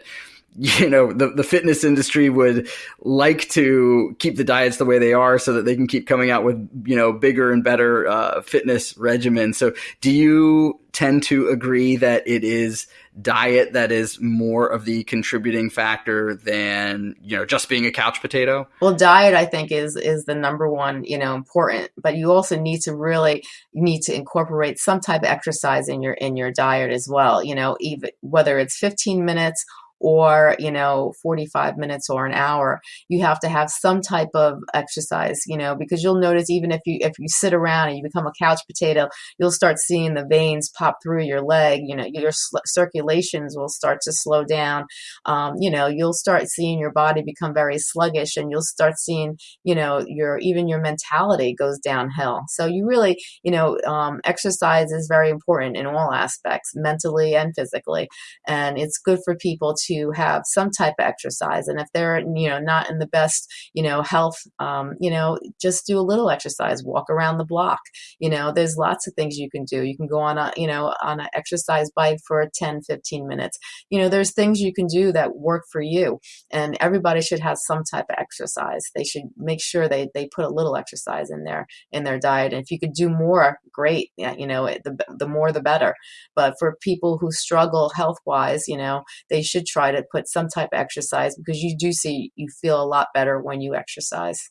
you know the, the fitness industry would like to keep the diets the way they are so that they can keep coming out with you know bigger and better uh, fitness regimens so do you tend to agree that it is diet that is more of the contributing factor than you know just being a couch potato? Well diet i think is is the number one you know important but you also need to really need to incorporate some type of exercise in your in your diet as well you know even whether it's 15 minutes or you know 45 minutes or an hour you have to have some type of exercise you know because you'll notice even if you if you sit around and you become a couch potato you'll start seeing the veins pop through your leg you know your circulations will start to slow down. Um, you know you'll start seeing your body become very sluggish and you'll start seeing you know your even your mentality goes downhill. So you really you know um, exercise is very important in all aspects mentally and physically and it's good for people to have some type of exercise and if they're you know not in the best you know health um, you know just do a little exercise walk around the block. You know there's lots of things you can do. You can go on a you know on an exercise bike for 10 15 minutes. You know there's things you can do that work for you and everybody should have some type of exercise. They should make sure they they put a little exercise in their in their diet. And if you could do more great. You know the, the more the better. But for people who struggle health wise you know they should try to put some type of exercise because you do see you feel a lot better when you exercise.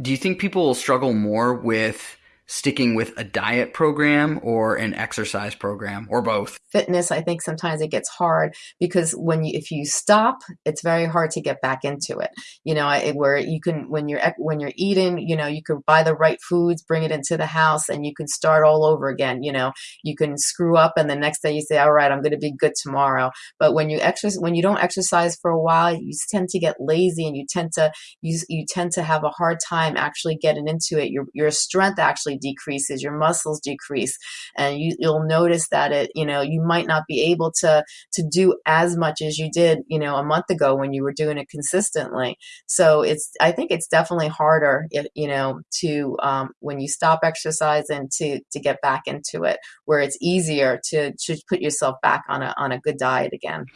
Do you think people will struggle more with sticking with a diet program or an exercise program or both? Fitness, I think sometimes it gets hard because when you, if you stop, it's very hard to get back into it. You know, it, where you can when you're when you're eating, you know, you can buy the right foods, bring it into the house, and you can start all over again. You know, you can screw up, and the next day you say, "All right, I'm going to be good tomorrow." But when you exercise, when you don't exercise for a while, you tend to get lazy, and you tend to you you tend to have a hard time actually getting into it. Your your strength actually decreases, your muscles decrease, and you, you'll notice that it, you know, you might not be able to to do as much as you did, you know, a month ago when you were doing it consistently. So it's, I think it's definitely harder, you know, to um, when you stop exercising to to get back into it, where it's easier to to put yourself back on a on a good diet again.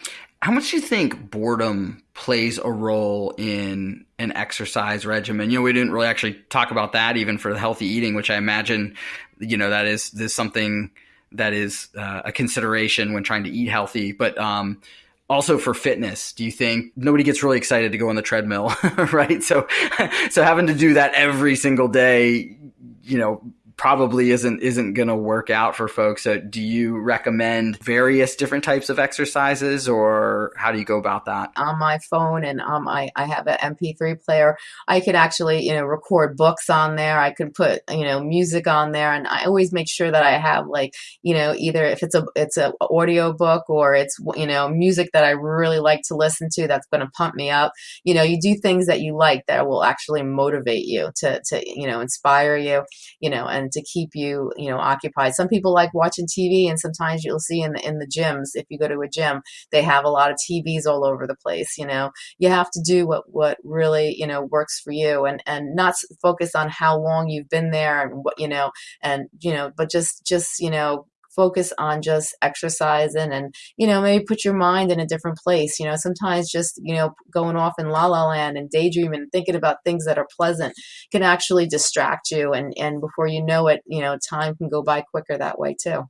How much do you think boredom plays a role in an exercise regimen? You know, we didn't really actually talk about that even for the healthy eating, which I imagine, you know, that is this something that is uh, a consideration when trying to eat healthy. But um, also for fitness, do you think nobody gets really excited to go on the treadmill, [LAUGHS] right? So, [LAUGHS] so having to do that every single day, you know, probably isn't isn't going to work out for folks. So do you recommend various different types of exercises, or how do you go about that? On my phone, and um, I I have an MP3 player. I could actually you know record books on there. I could put you know music on there, and I always make sure that I have like you know either if it's a it's a audio book or it's you know music that I really like to listen to that's going to pump me up. You know, you do things that you like that will actually motivate you to to you know inspire you. You know, and to keep you, you know, occupied. Some people like watching TV, and sometimes you'll see in the in the gyms, if you go to a gym, they have a lot of TVs all over the place. You know, you have to do what what really you know works for you, and and not focus on how long you've been there and what you know, and you know, but just just you know focus on just exercising and you know maybe put your mind in a different place you know sometimes just you know going off in la la land and daydreaming and thinking about things that are pleasant can actually distract you and and before you know it you know time can go by quicker that way too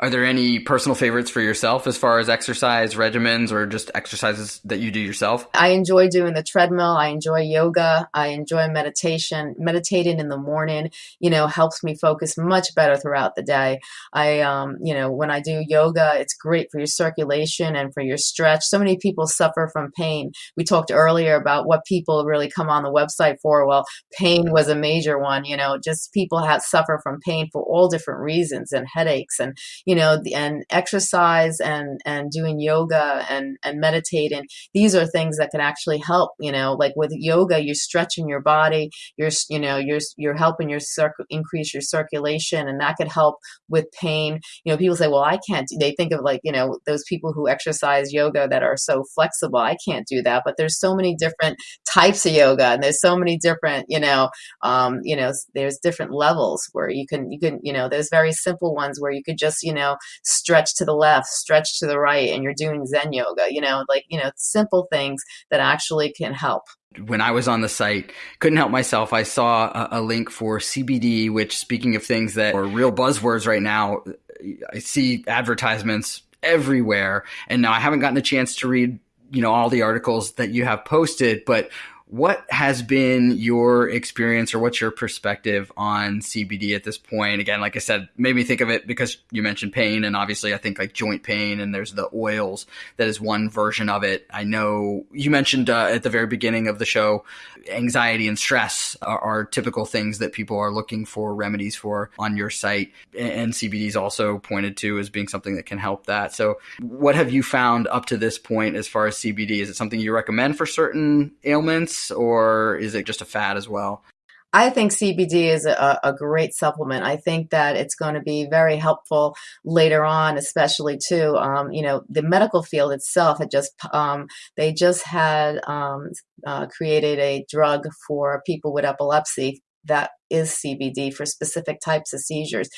are there any personal favorites for yourself as far as exercise regimens or just exercises that you do yourself? I enjoy doing the treadmill. I enjoy yoga. I enjoy meditation. Meditating in the morning, you know, helps me focus much better throughout the day. I, um, you know, when I do yoga, it's great for your circulation and for your stretch. So many people suffer from pain. We talked earlier about what people really come on the website for. Well, pain was a major one, you know, just people have suffer from pain for all different reasons and headaches and you know, and exercise and, and doing yoga and, and meditating. These are things that can actually help, you know, like with yoga, you're stretching your body, you're, you know, you're, you're helping your circ- increase your circulation and that could help with pain. You know, people say, well, I can't, they think of like, you know, those people who exercise yoga that are so flexible. I can't do that, but there's so many different types of yoga and there's so many different, you know, um, you know, there's different levels where you can, you can, you know, there's very simple ones where you could just, you know, stretch to the left, stretch to the right, and you're doing Zen yoga, you know, like, you know, simple things that actually can help when I was on the site, couldn't help myself. I saw a, a, link for CBD, which, speaking of things that are real buzzwords right now, I see advertisements everywhere. And now I haven't gotten a chance to read, you know, all the articles that you have posted, but What has been your experience or what's your perspective on CBD at this point? Again, like I said, made me think of it because you mentioned pain, and obviously I think like joint pain, and there's the oils that is one version of it. I know you mentioned uh, at the very beginning of the show, anxiety and stress are, are, typical things that people are looking for remedies for on your site, and CBD is also pointed to as being something that can help that. So, what have you found up to this point as far as CBD? Is it something you recommend for certain ailments? Or is it just a fad as well? I think CBD is a, a, great supplement. I think that it's going to be very helpful later on, especially too. Um, you know, the medical field itself had just um, they just had um, uh, created a drug for people with epilepsy that is CBD for specific types of seizures.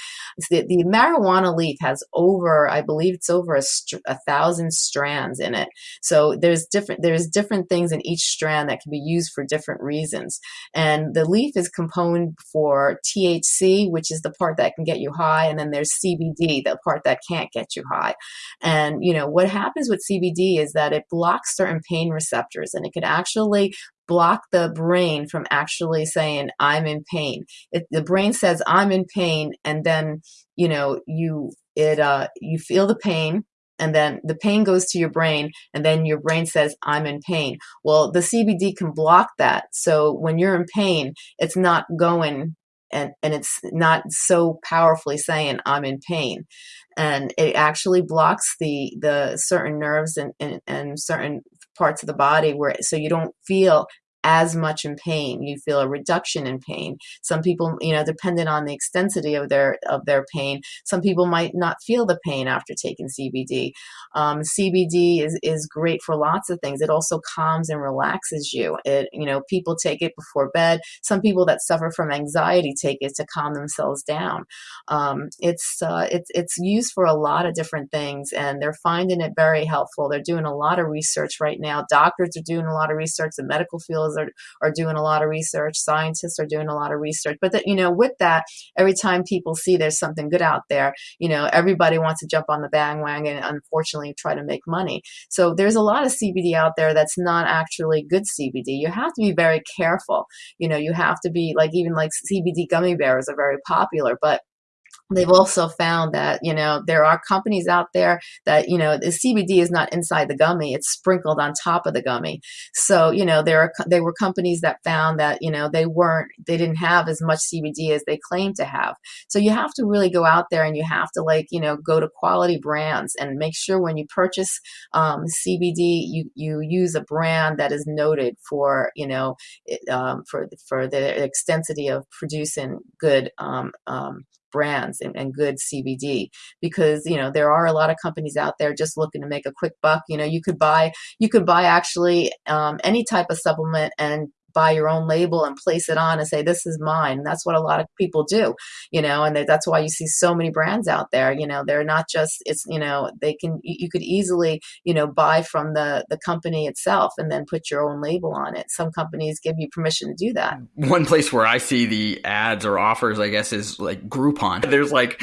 The, the marijuana leaf has over, I believe it's over a, a, thousand strands in it. So there's different there's different things in each strand that can be used for different reasons. And the leaf is component for THC, which is the part that can get you high, and then there's CBD, the part that can't get you high. And you know what happens with CBD is that it blocks certain pain receptors, and it can actually block the brain from actually saying i'm in pain. It, the brain says i'm in pain and then you know you it uh you feel the pain and then the pain goes to your brain and then your brain says i'm in pain. Well the cbd can block that. So when you're in pain it's not going and, and it's not so powerfully saying i'm in pain. And it actually blocks the the certain nerves and, and, and certain parts of the body where so you don't feel as much in pain. You feel a reduction in pain. Some people, you know, dependent on the extensity of their of their pain, some people might not feel the pain after taking CBD. Um, CBD is is great for lots of things. It also calms and relaxes you. It, you know, people take it before bed. Some people that suffer from anxiety take it to calm themselves down. Um, it's uh, it's it's used for a lot of different things, and they're finding it very helpful. They're doing a lot of research right now. Doctors are doing a lot of research. The medical field are, are doing a lot of research. Scientists are doing a lot of research. But that, you know, with that, every time people see there's something good out there, you know, everybody wants to jump on the bandwagon and unfortunately try to make money. So there's a lot of CBD out there that's not actually good CBD. You have to be very careful. You know, you have to be like even like CBD gummy bears are very popular, but they've also found that you know there are companies out there that you know the CBD is not inside the gummy it's sprinkled on top of the gummy. So you know there are there were companies that found that you know they weren't they didn't have as much CBD as they claimed to have. So you have to really go out there and you have to like you know go to quality brands and make sure when you purchase um, CBD you you use a brand that is noted for you know it, um, for for the extensity of producing good um, um brands and, and good CBD because you know there are a lot of companies out there just looking to make a quick buck. You know, you could buy you could buy actually um, any type of supplement and buy your own label and place it on and say this is mine. That's what a lot of people do you know and that's why you see so many brands out there you know they're not just it's you know they can you could easily you know buy from the the company itself and then put your own label on it. Some companies give you permission to do that. One place where i see the ads or offers i guess is like groupon. There's like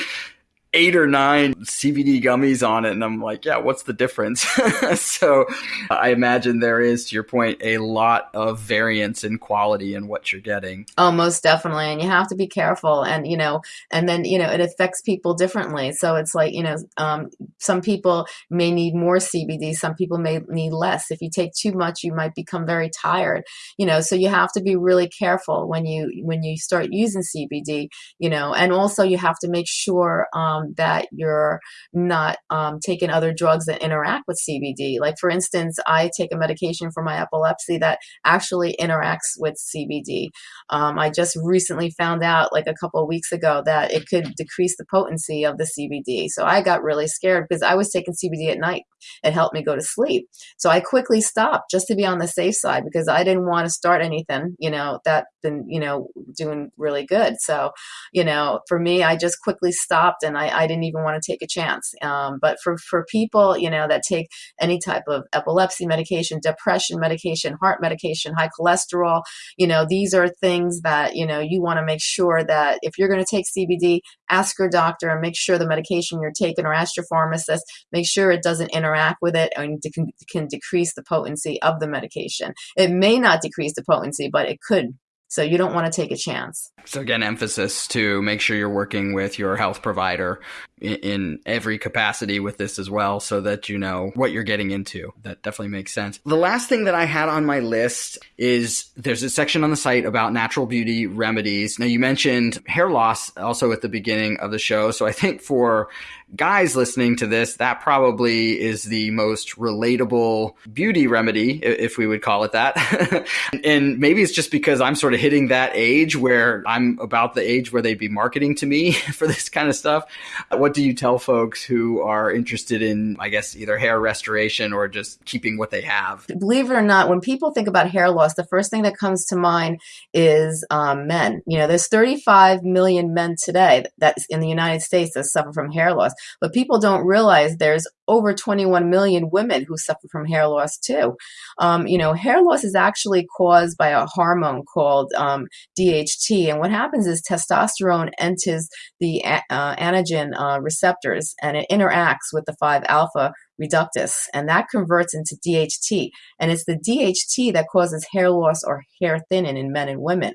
eight or nine CBD gummies on it. And I'm like, yeah, what's the difference? [LAUGHS] so I imagine there is, to your point, a lot of variance in quality in what you're getting. Oh, most definitely. And you have to be careful. And, you know, and then, you know, it affects people differently. So it's like, you know, um, some people may need more CBD, some people may need less. If you take too much, you might become very tired, you know, so you have to be really careful when you, when you start using CBD, you know, and also you have to make sure, um, um, that you're not um, taking other drugs that interact with CBD. Like, for instance, I take a medication for my epilepsy that actually interacts with CBD. Um, I just recently found out, like a couple of weeks ago, that it could decrease the potency of the CBD. So I got really scared because I was taking CBD at night. It helped me go to sleep. So I quickly stopped just to be on the safe side because I didn't want to start anything, you know, that been, you know, doing really good. So, you know, for me, I just quickly stopped and I, I didn't even want to take a chance. Um, but for, for people, you know, that take any type of epilepsy medication, depression medication, heart medication, high cholesterol, you know, these are things that, you know, you want to make sure that if you're going to take CBD, ask your doctor and make sure the medication you're taking or ask your pharmacist, make sure it doesn't interact with it and can, can decrease the potency of the medication. It may not decrease the potency, but it could so you don't want to take a chance. So again, emphasis to make sure you're working with your health provider in, every capacity with this as well, so that you know what you're getting into. That definitely makes sense. The last thing that I had on my list is there's a section on the site about natural beauty remedies. Now you mentioned hair loss also at the beginning of the show, so I think for guys listening to this, that probably is the most relatable beauty remedy, if we would call it that. [LAUGHS] and maybe it's just because I'm sort of hitting that age where I'm about the age where they'd be marketing to me [LAUGHS] for this kind of stuff. What do you tell folks who are interested in, I guess, either hair restoration or just keeping what they have? Believe it or not, when people think about hair loss, the first thing that comes to mind is um, men. You know, there's 35 million men today that's in the United States that suffer from hair loss. But people don't realize there's over 21 million women who suffer from hair loss too. Um, you know, hair loss is actually caused by a hormone called um, DHT. And what happens is testosterone enters the uh, anagen uh, receptors and it interacts with the 5 alpha reductase, and that converts into DHT. And it's the DHT that causes hair loss or hair thinning in men and women.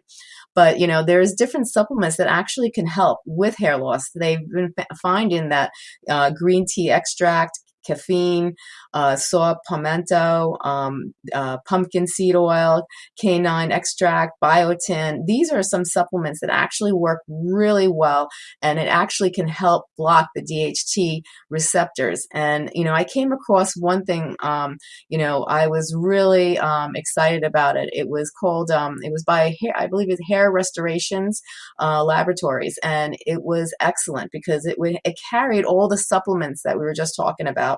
But you know, there's different supplements that actually can help with hair loss. They've been finding that uh, green tea extract, caffeine, uh, saw palmetto, um, uh, pumpkin seed oil, cayenne extract, biotin. These are some supplements that actually work really well and it actually can help block the DHT receptors. And, you know, I came across one thing, um, you know, I was really um, excited about it. It was called, um, it was by, I believe it's Hair Restorations uh, Laboratories. And it was excellent because it, would, it carried all the supplements that we were just talking about.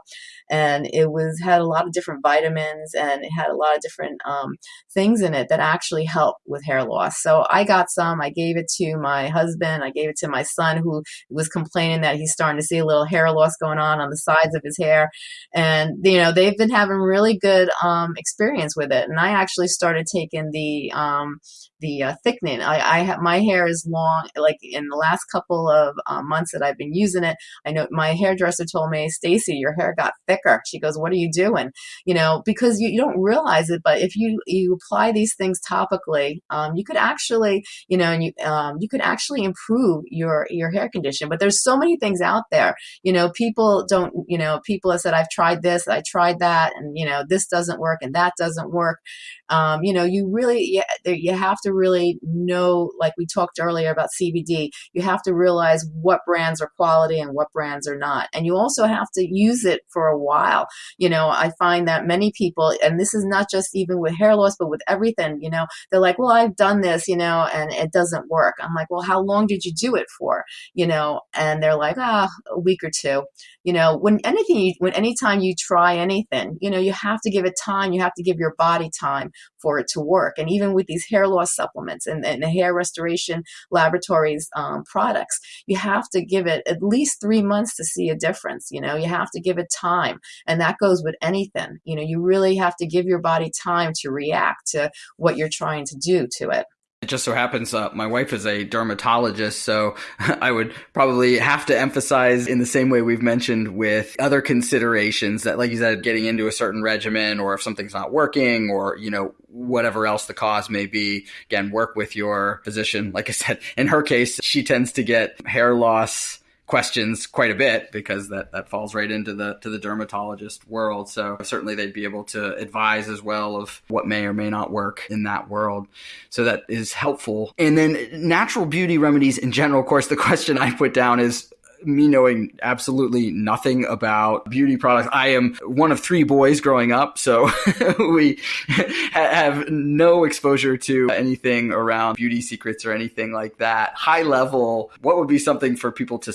And it it was had a lot of different vitamins and it had a lot of different um, things in it that actually help with hair loss. So I got some. I gave it to my husband. I gave it to my son who was complaining that he's starting to see a little hair loss going on on the sides of his hair. And you know they've been having really good um, experience with it. And I actually started taking the um, the uh, thickening. I, I have my hair is long. Like in the last couple of uh, months that I've been using it, I know my hairdresser told me, Stacey, your hair got thicker. She goes, "What are you doing?" You know, because you, you don't realize it, but if you you apply these things topically, um, you could actually, you know, and you um, you could actually improve your your hair condition. But there's so many things out there. You know, people don't. You know, people have said, "I've tried this, I tried that, and you know, this doesn't work and that doesn't work." Um, you know, you really you, you have to really know, like we talked earlier about CBD, you have to realize what brands are quality and what brands are not. And you also have to use it for a while. You know, I find that many people, and this is not just even with hair loss, but with everything, you know, they're like, well, I've done this, you know, and it doesn't work. I'm like, well, how long did you do it for? You know, and they're like, ah, a week or two. You know, when anything, when anytime you try anything, you know, you have to give it time. You have to give your body time for it to work. And even with these hair loss supplements and, and the hair restoration laboratories um, products, you have to give it at least three months to see a difference. You know, you have to give it time. And that goes with anything. You know, you really have to give your body time to react to what you're trying to do to it. It just so happens uh, my wife is a dermatologist, so [LAUGHS] I would probably have to emphasize in the same way we've mentioned with other considerations that, like you said, getting into a certain regimen or if something's not working or, you know, whatever else the cause may be, again, work with your physician. Like I said, in her case, she tends to get hair loss questions quite a bit because that, that falls right into the to the dermatologist world. So certainly they'd be able to advise as well of what may or may not work in that world. So that is helpful. And then natural beauty remedies in general, of course, the [LAUGHS] question I put down is me knowing absolutely nothing about beauty products. I am one of three boys growing up, so [LAUGHS] we have no exposure to anything around beauty secrets or anything like that. High level, what would be something for people to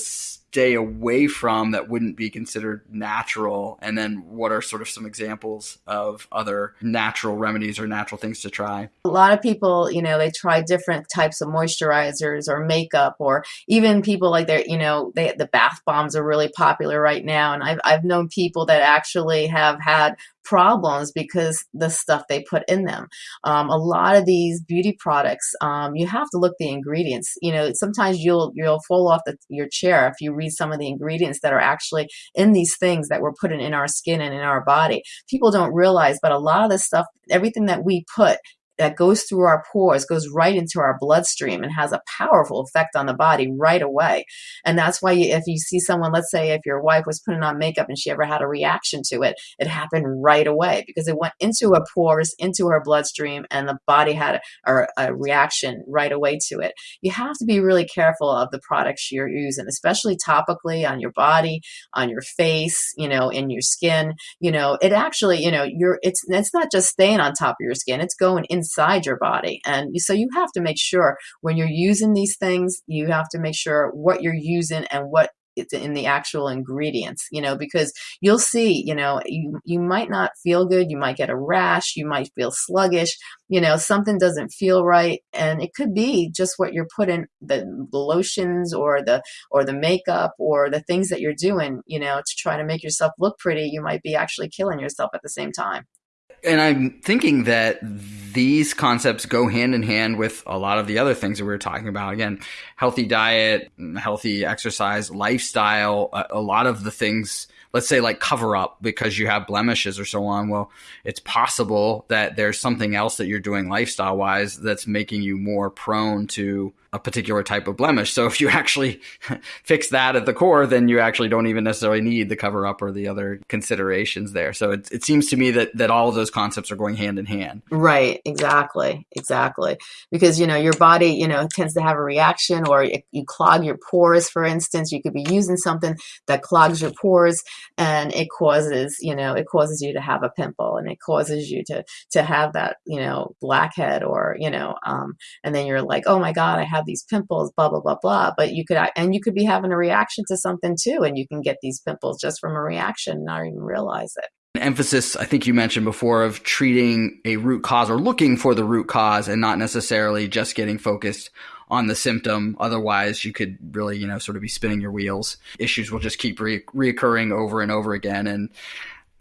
stay away from that wouldn't be considered natural? And then what are sort of some examples of other natural remedies or natural things to try? A lot of people, you know, they try different types of moisturizers or makeup, or even people like they're, you know, they, the bath bombs are really popular right now. And I've, I've known people that actually have had problems because the stuff they put in them. Um, a lot of these beauty products, um, you have to look the ingredients. You know, sometimes you'll you'll fall off the, your chair if you read some of the ingredients that are actually in these things that we're putting in our skin and in our body. People don't realize, but a lot of this stuff, everything that we put that goes through our pores, goes right into our bloodstream and has a powerful effect on the body right away. And that's why if you see someone, let's say if your wife was putting on makeup and she ever had a reaction to it, it happened right away because it went into her pores, into her bloodstream, and the body had a, a reaction right away to it. You have to be really careful of the products you're using, especially topically on your body, on your face, you know, in your skin. You know, it actually, you know, you're it's it's not just staying on top of your skin; it's going inside inside your body. And so you have to make sure when you're using these things, you have to make sure what you're using and what it's in the actual ingredients you know because you'll see you know you you might not feel good you might get a rash you might feel sluggish you know something doesn't feel right and it could be just what you're putting the, the lotions or the or the makeup or the things that you're doing you know to try to make yourself look pretty you might be actually killing yourself at the same time and I'm thinking that these concepts go hand in hand with a lot of the other things that we were talking about. Again, healthy diet, healthy exercise, lifestyle, a, a lot of the things let's say like cover up because you have blemishes or so on. Well, it's possible that there's something else that you're doing lifestyle wise that's making you more prone to a particular type of blemish. So if you actually [LAUGHS] fix that at the core, then you actually don't even necessarily need the cover up or the other considerations there. So it, it seems to me that, that all of those concepts are going hand in hand. Right. Exactly. Exactly. Because, you know, your body, you know, tends to have a reaction or you clog your pores, for instance, you could be using something that clogs your pores and it causes you know it causes you to have a pimple and it causes you to to have that you know blackhead or you know um, and then you're like oh my god i have these pimples blah blah blah blah but you could and you could be having a reaction to something too and you can get these pimples just from a reaction and not even realize it emphasis i think you mentioned before of treating a root cause or looking for the root cause and not necessarily just getting focused on the symptom. Otherwise, you could really, you know, sort of be spinning your wheels. Issues will just keep re- reoccurring over and over again. And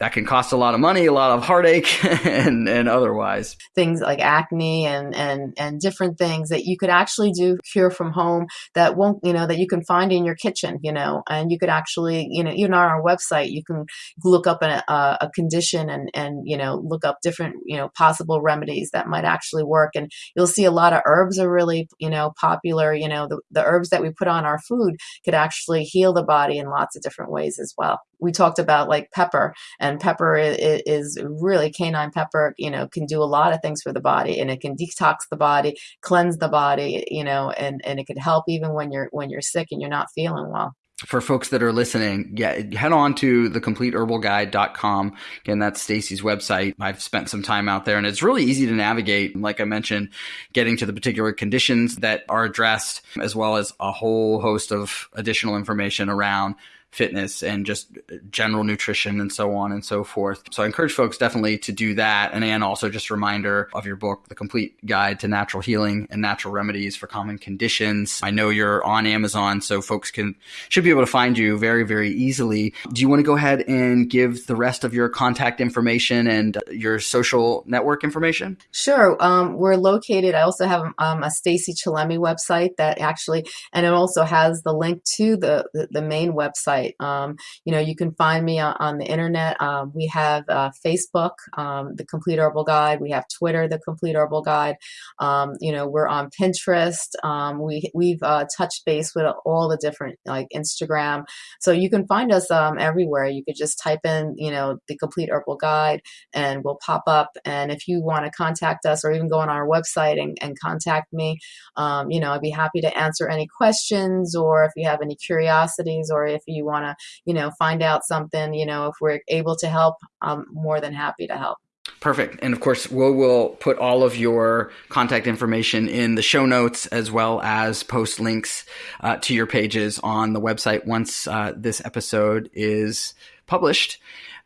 that can cost a lot of money, a lot of heartache, [LAUGHS] and, and otherwise. Things like acne and, and, and different things that you could actually do cure from home that won't, you know, that you can find in your kitchen, you know, and you could actually, you know, even on our website, you can look up a, a condition and, and, you know, look up different, you know, possible remedies that might actually work. And you'll see a lot of herbs are really, you know, popular. You know, the, the herbs that we put on our food could actually heal the body in lots of different ways as well we talked about like pepper and pepper is, is, really cayenne pepper you know can do a lot of things for the body and it can detox the body cleanse the body you know and and it can help even when you're when you're sick and you're not feeling well for folks that are listening, yeah, head on to thecompleteherbalguide.com. Again, that's Stacey's website. I've spent some time out there and it's really easy to navigate. Like I mentioned, getting to the particular conditions that are addressed, as well as a whole host of additional information around fitness and just general nutrition and so on and so forth. So I encourage folks definitely to do that. And also just a reminder of your book, The Complete Guide to Natural Healing and Natural Remedies for Common Conditions. I know you're on Amazon, so folks can should be able to find you very, very easily. Do you want to go ahead and give the rest of your contact information and your social network information? Sure. Um, we're located. I also have um, a Stacey Chillemi website that actually, and it also has the link to the, the, the main website website. Um, you know, you can find me on, on the internet. Um, we have uh, Facebook, um, The Complete Herbal Guide. We have Twitter, The Complete Herbal Guide. Um, you know, we're on Pinterest. Um, we we've uh, touched base with all the different like Instagram. So you can find us everywhere. You could just type in, you know, The Complete Herbal Guide, and we'll pop up. And if you want to contact us, or even go on our website and, and contact me, you know, I'd be happy to answer any questions, or if you have any curiosities, or if you want to, you know, find out something, you know, if we're able to help, I'm more than happy to help. Perfect. And of course, we'll, we'll put all of your contact information in the show notes as well as post links uh, to your pages on the website once uh, this episode is published.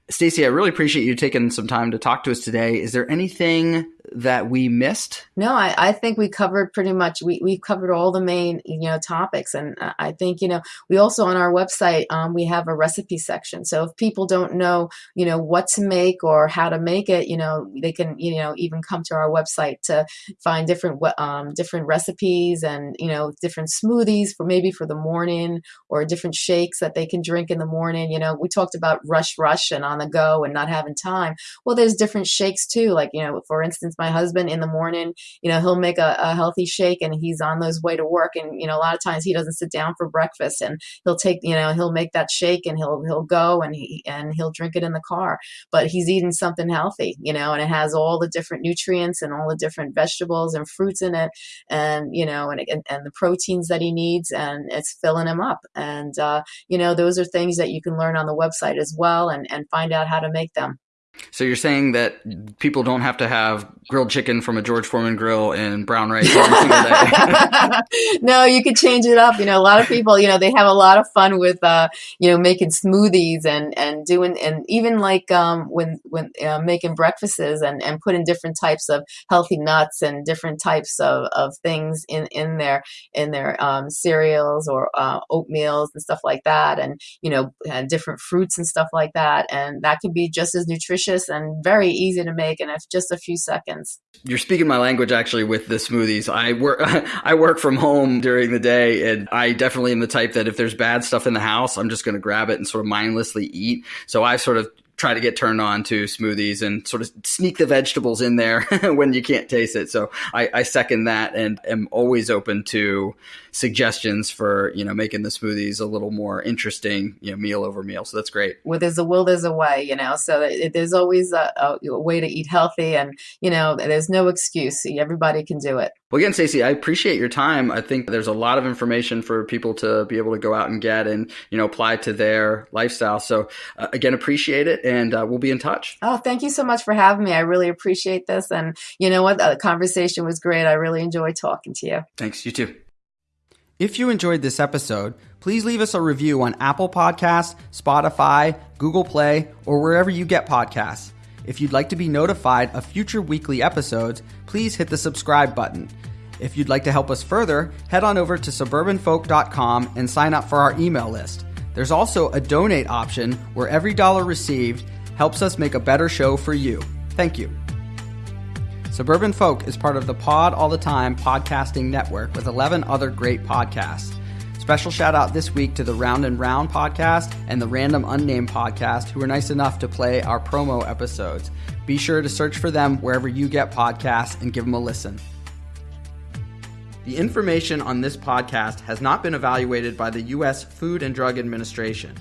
Stacey, I really appreciate you taking some time to talk to us today. Is there anything that we missed? No, I, I think we covered pretty much. We we covered all the main you know topics, and I think you know we also on our website um, we have a recipe section. So if people don't know you know what to make or how to make it, you know they can you know even come to our website to find different um, different recipes and you know different smoothies for maybe for the morning or different shakes that they can drink in the morning. You know we talked about rush rush and on the go and not having time. Well, there's different shakes too. Like you know for instance my husband in the morning, you know, he'll make a, a healthy shake and he's on those way to work. And, you know, a lot of times he doesn't sit down for breakfast and he'll take, you know, he'll make that shake and he'll, he'll go and he, and he'll drink it in the car, but he's eating something healthy, you know, and it has all the different nutrients and all the different vegetables and fruits in it and, you know, and, and, and the proteins that he needs and it's filling him up. And, uh, you know, those are things that you can learn on the website as well and, and find out how to make them. So you're saying that people don't have to have grilled chicken from a George Foreman grill and brown rice every single day? [LAUGHS] no, you could change it up. You know, a lot of people, you know, they have a lot of fun with, uh, you know, making smoothies and and doing and even like um, when when uh, making breakfasts and and putting different types of healthy nuts and different types of, of things in in their in their um, cereals or uh, oatmeals and stuff like that, and you know, and different fruits and stuff like that, and that could be just as nutritious and very easy to make in just a few seconds. You're speaking my language actually with the smoothies. I work [LAUGHS] I work from home during the day and I definitely am the type that if there's bad stuff in the house, I'm just going to grab it and sort of mindlessly eat. So I sort of try to get turned on to smoothies and sort of sneak the vegetables in there [LAUGHS] when you can't taste it. So I, I, second that and am always open to suggestions for you know making the smoothies a little more interesting, you know, meal over meal. So that's great. Well, there's a will, there's a way, you know. So it, there's always a, a, a way to eat healthy, and you know, there's no excuse. Everybody can do it. Well, again, Stacey, I appreciate your time. I think there's a lot of information for people to be able to go out and get and you know apply to their lifestyle. So uh, again, appreciate it, and uh, we'll be in touch. Oh, thank you so much for having me. I really appreciate this, and you know what, the conversation was great. I really enjoyed talking to you. Thanks. You too. If you enjoyed this episode, please leave us a review on Apple Podcasts, Spotify, Google Play, or wherever you get podcasts. If you'd like to be notified of future weekly episodes, please hit the subscribe button. If you'd like to help us further, head on over to suburbanfolk.com and sign up for our email list. There's also a donate option where every dollar received helps us make a better show for you. Thank you. Suburban Folk is part of the Pod All the Time podcasting network with 11 other great podcasts. Special shout out this week to the Round and Round podcast and the Random Unnamed podcast, who were nice enough to play our promo episodes. Be sure to search for them wherever you get podcasts and give them a listen. The information on this podcast has not been evaluated by the U.S. Food and Drug Administration.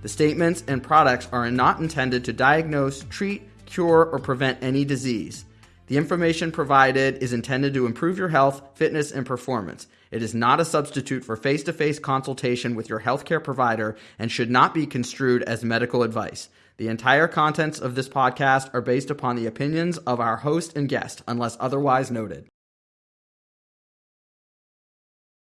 The statements and products are not intended to diagnose, treat, cure, or prevent any disease. The information provided is intended to improve your health, fitness, and performance. It is not a substitute for face to face consultation with your healthcare provider and should not be construed as medical advice. The entire contents of this podcast are based upon the opinions of our host and guest, unless otherwise noted.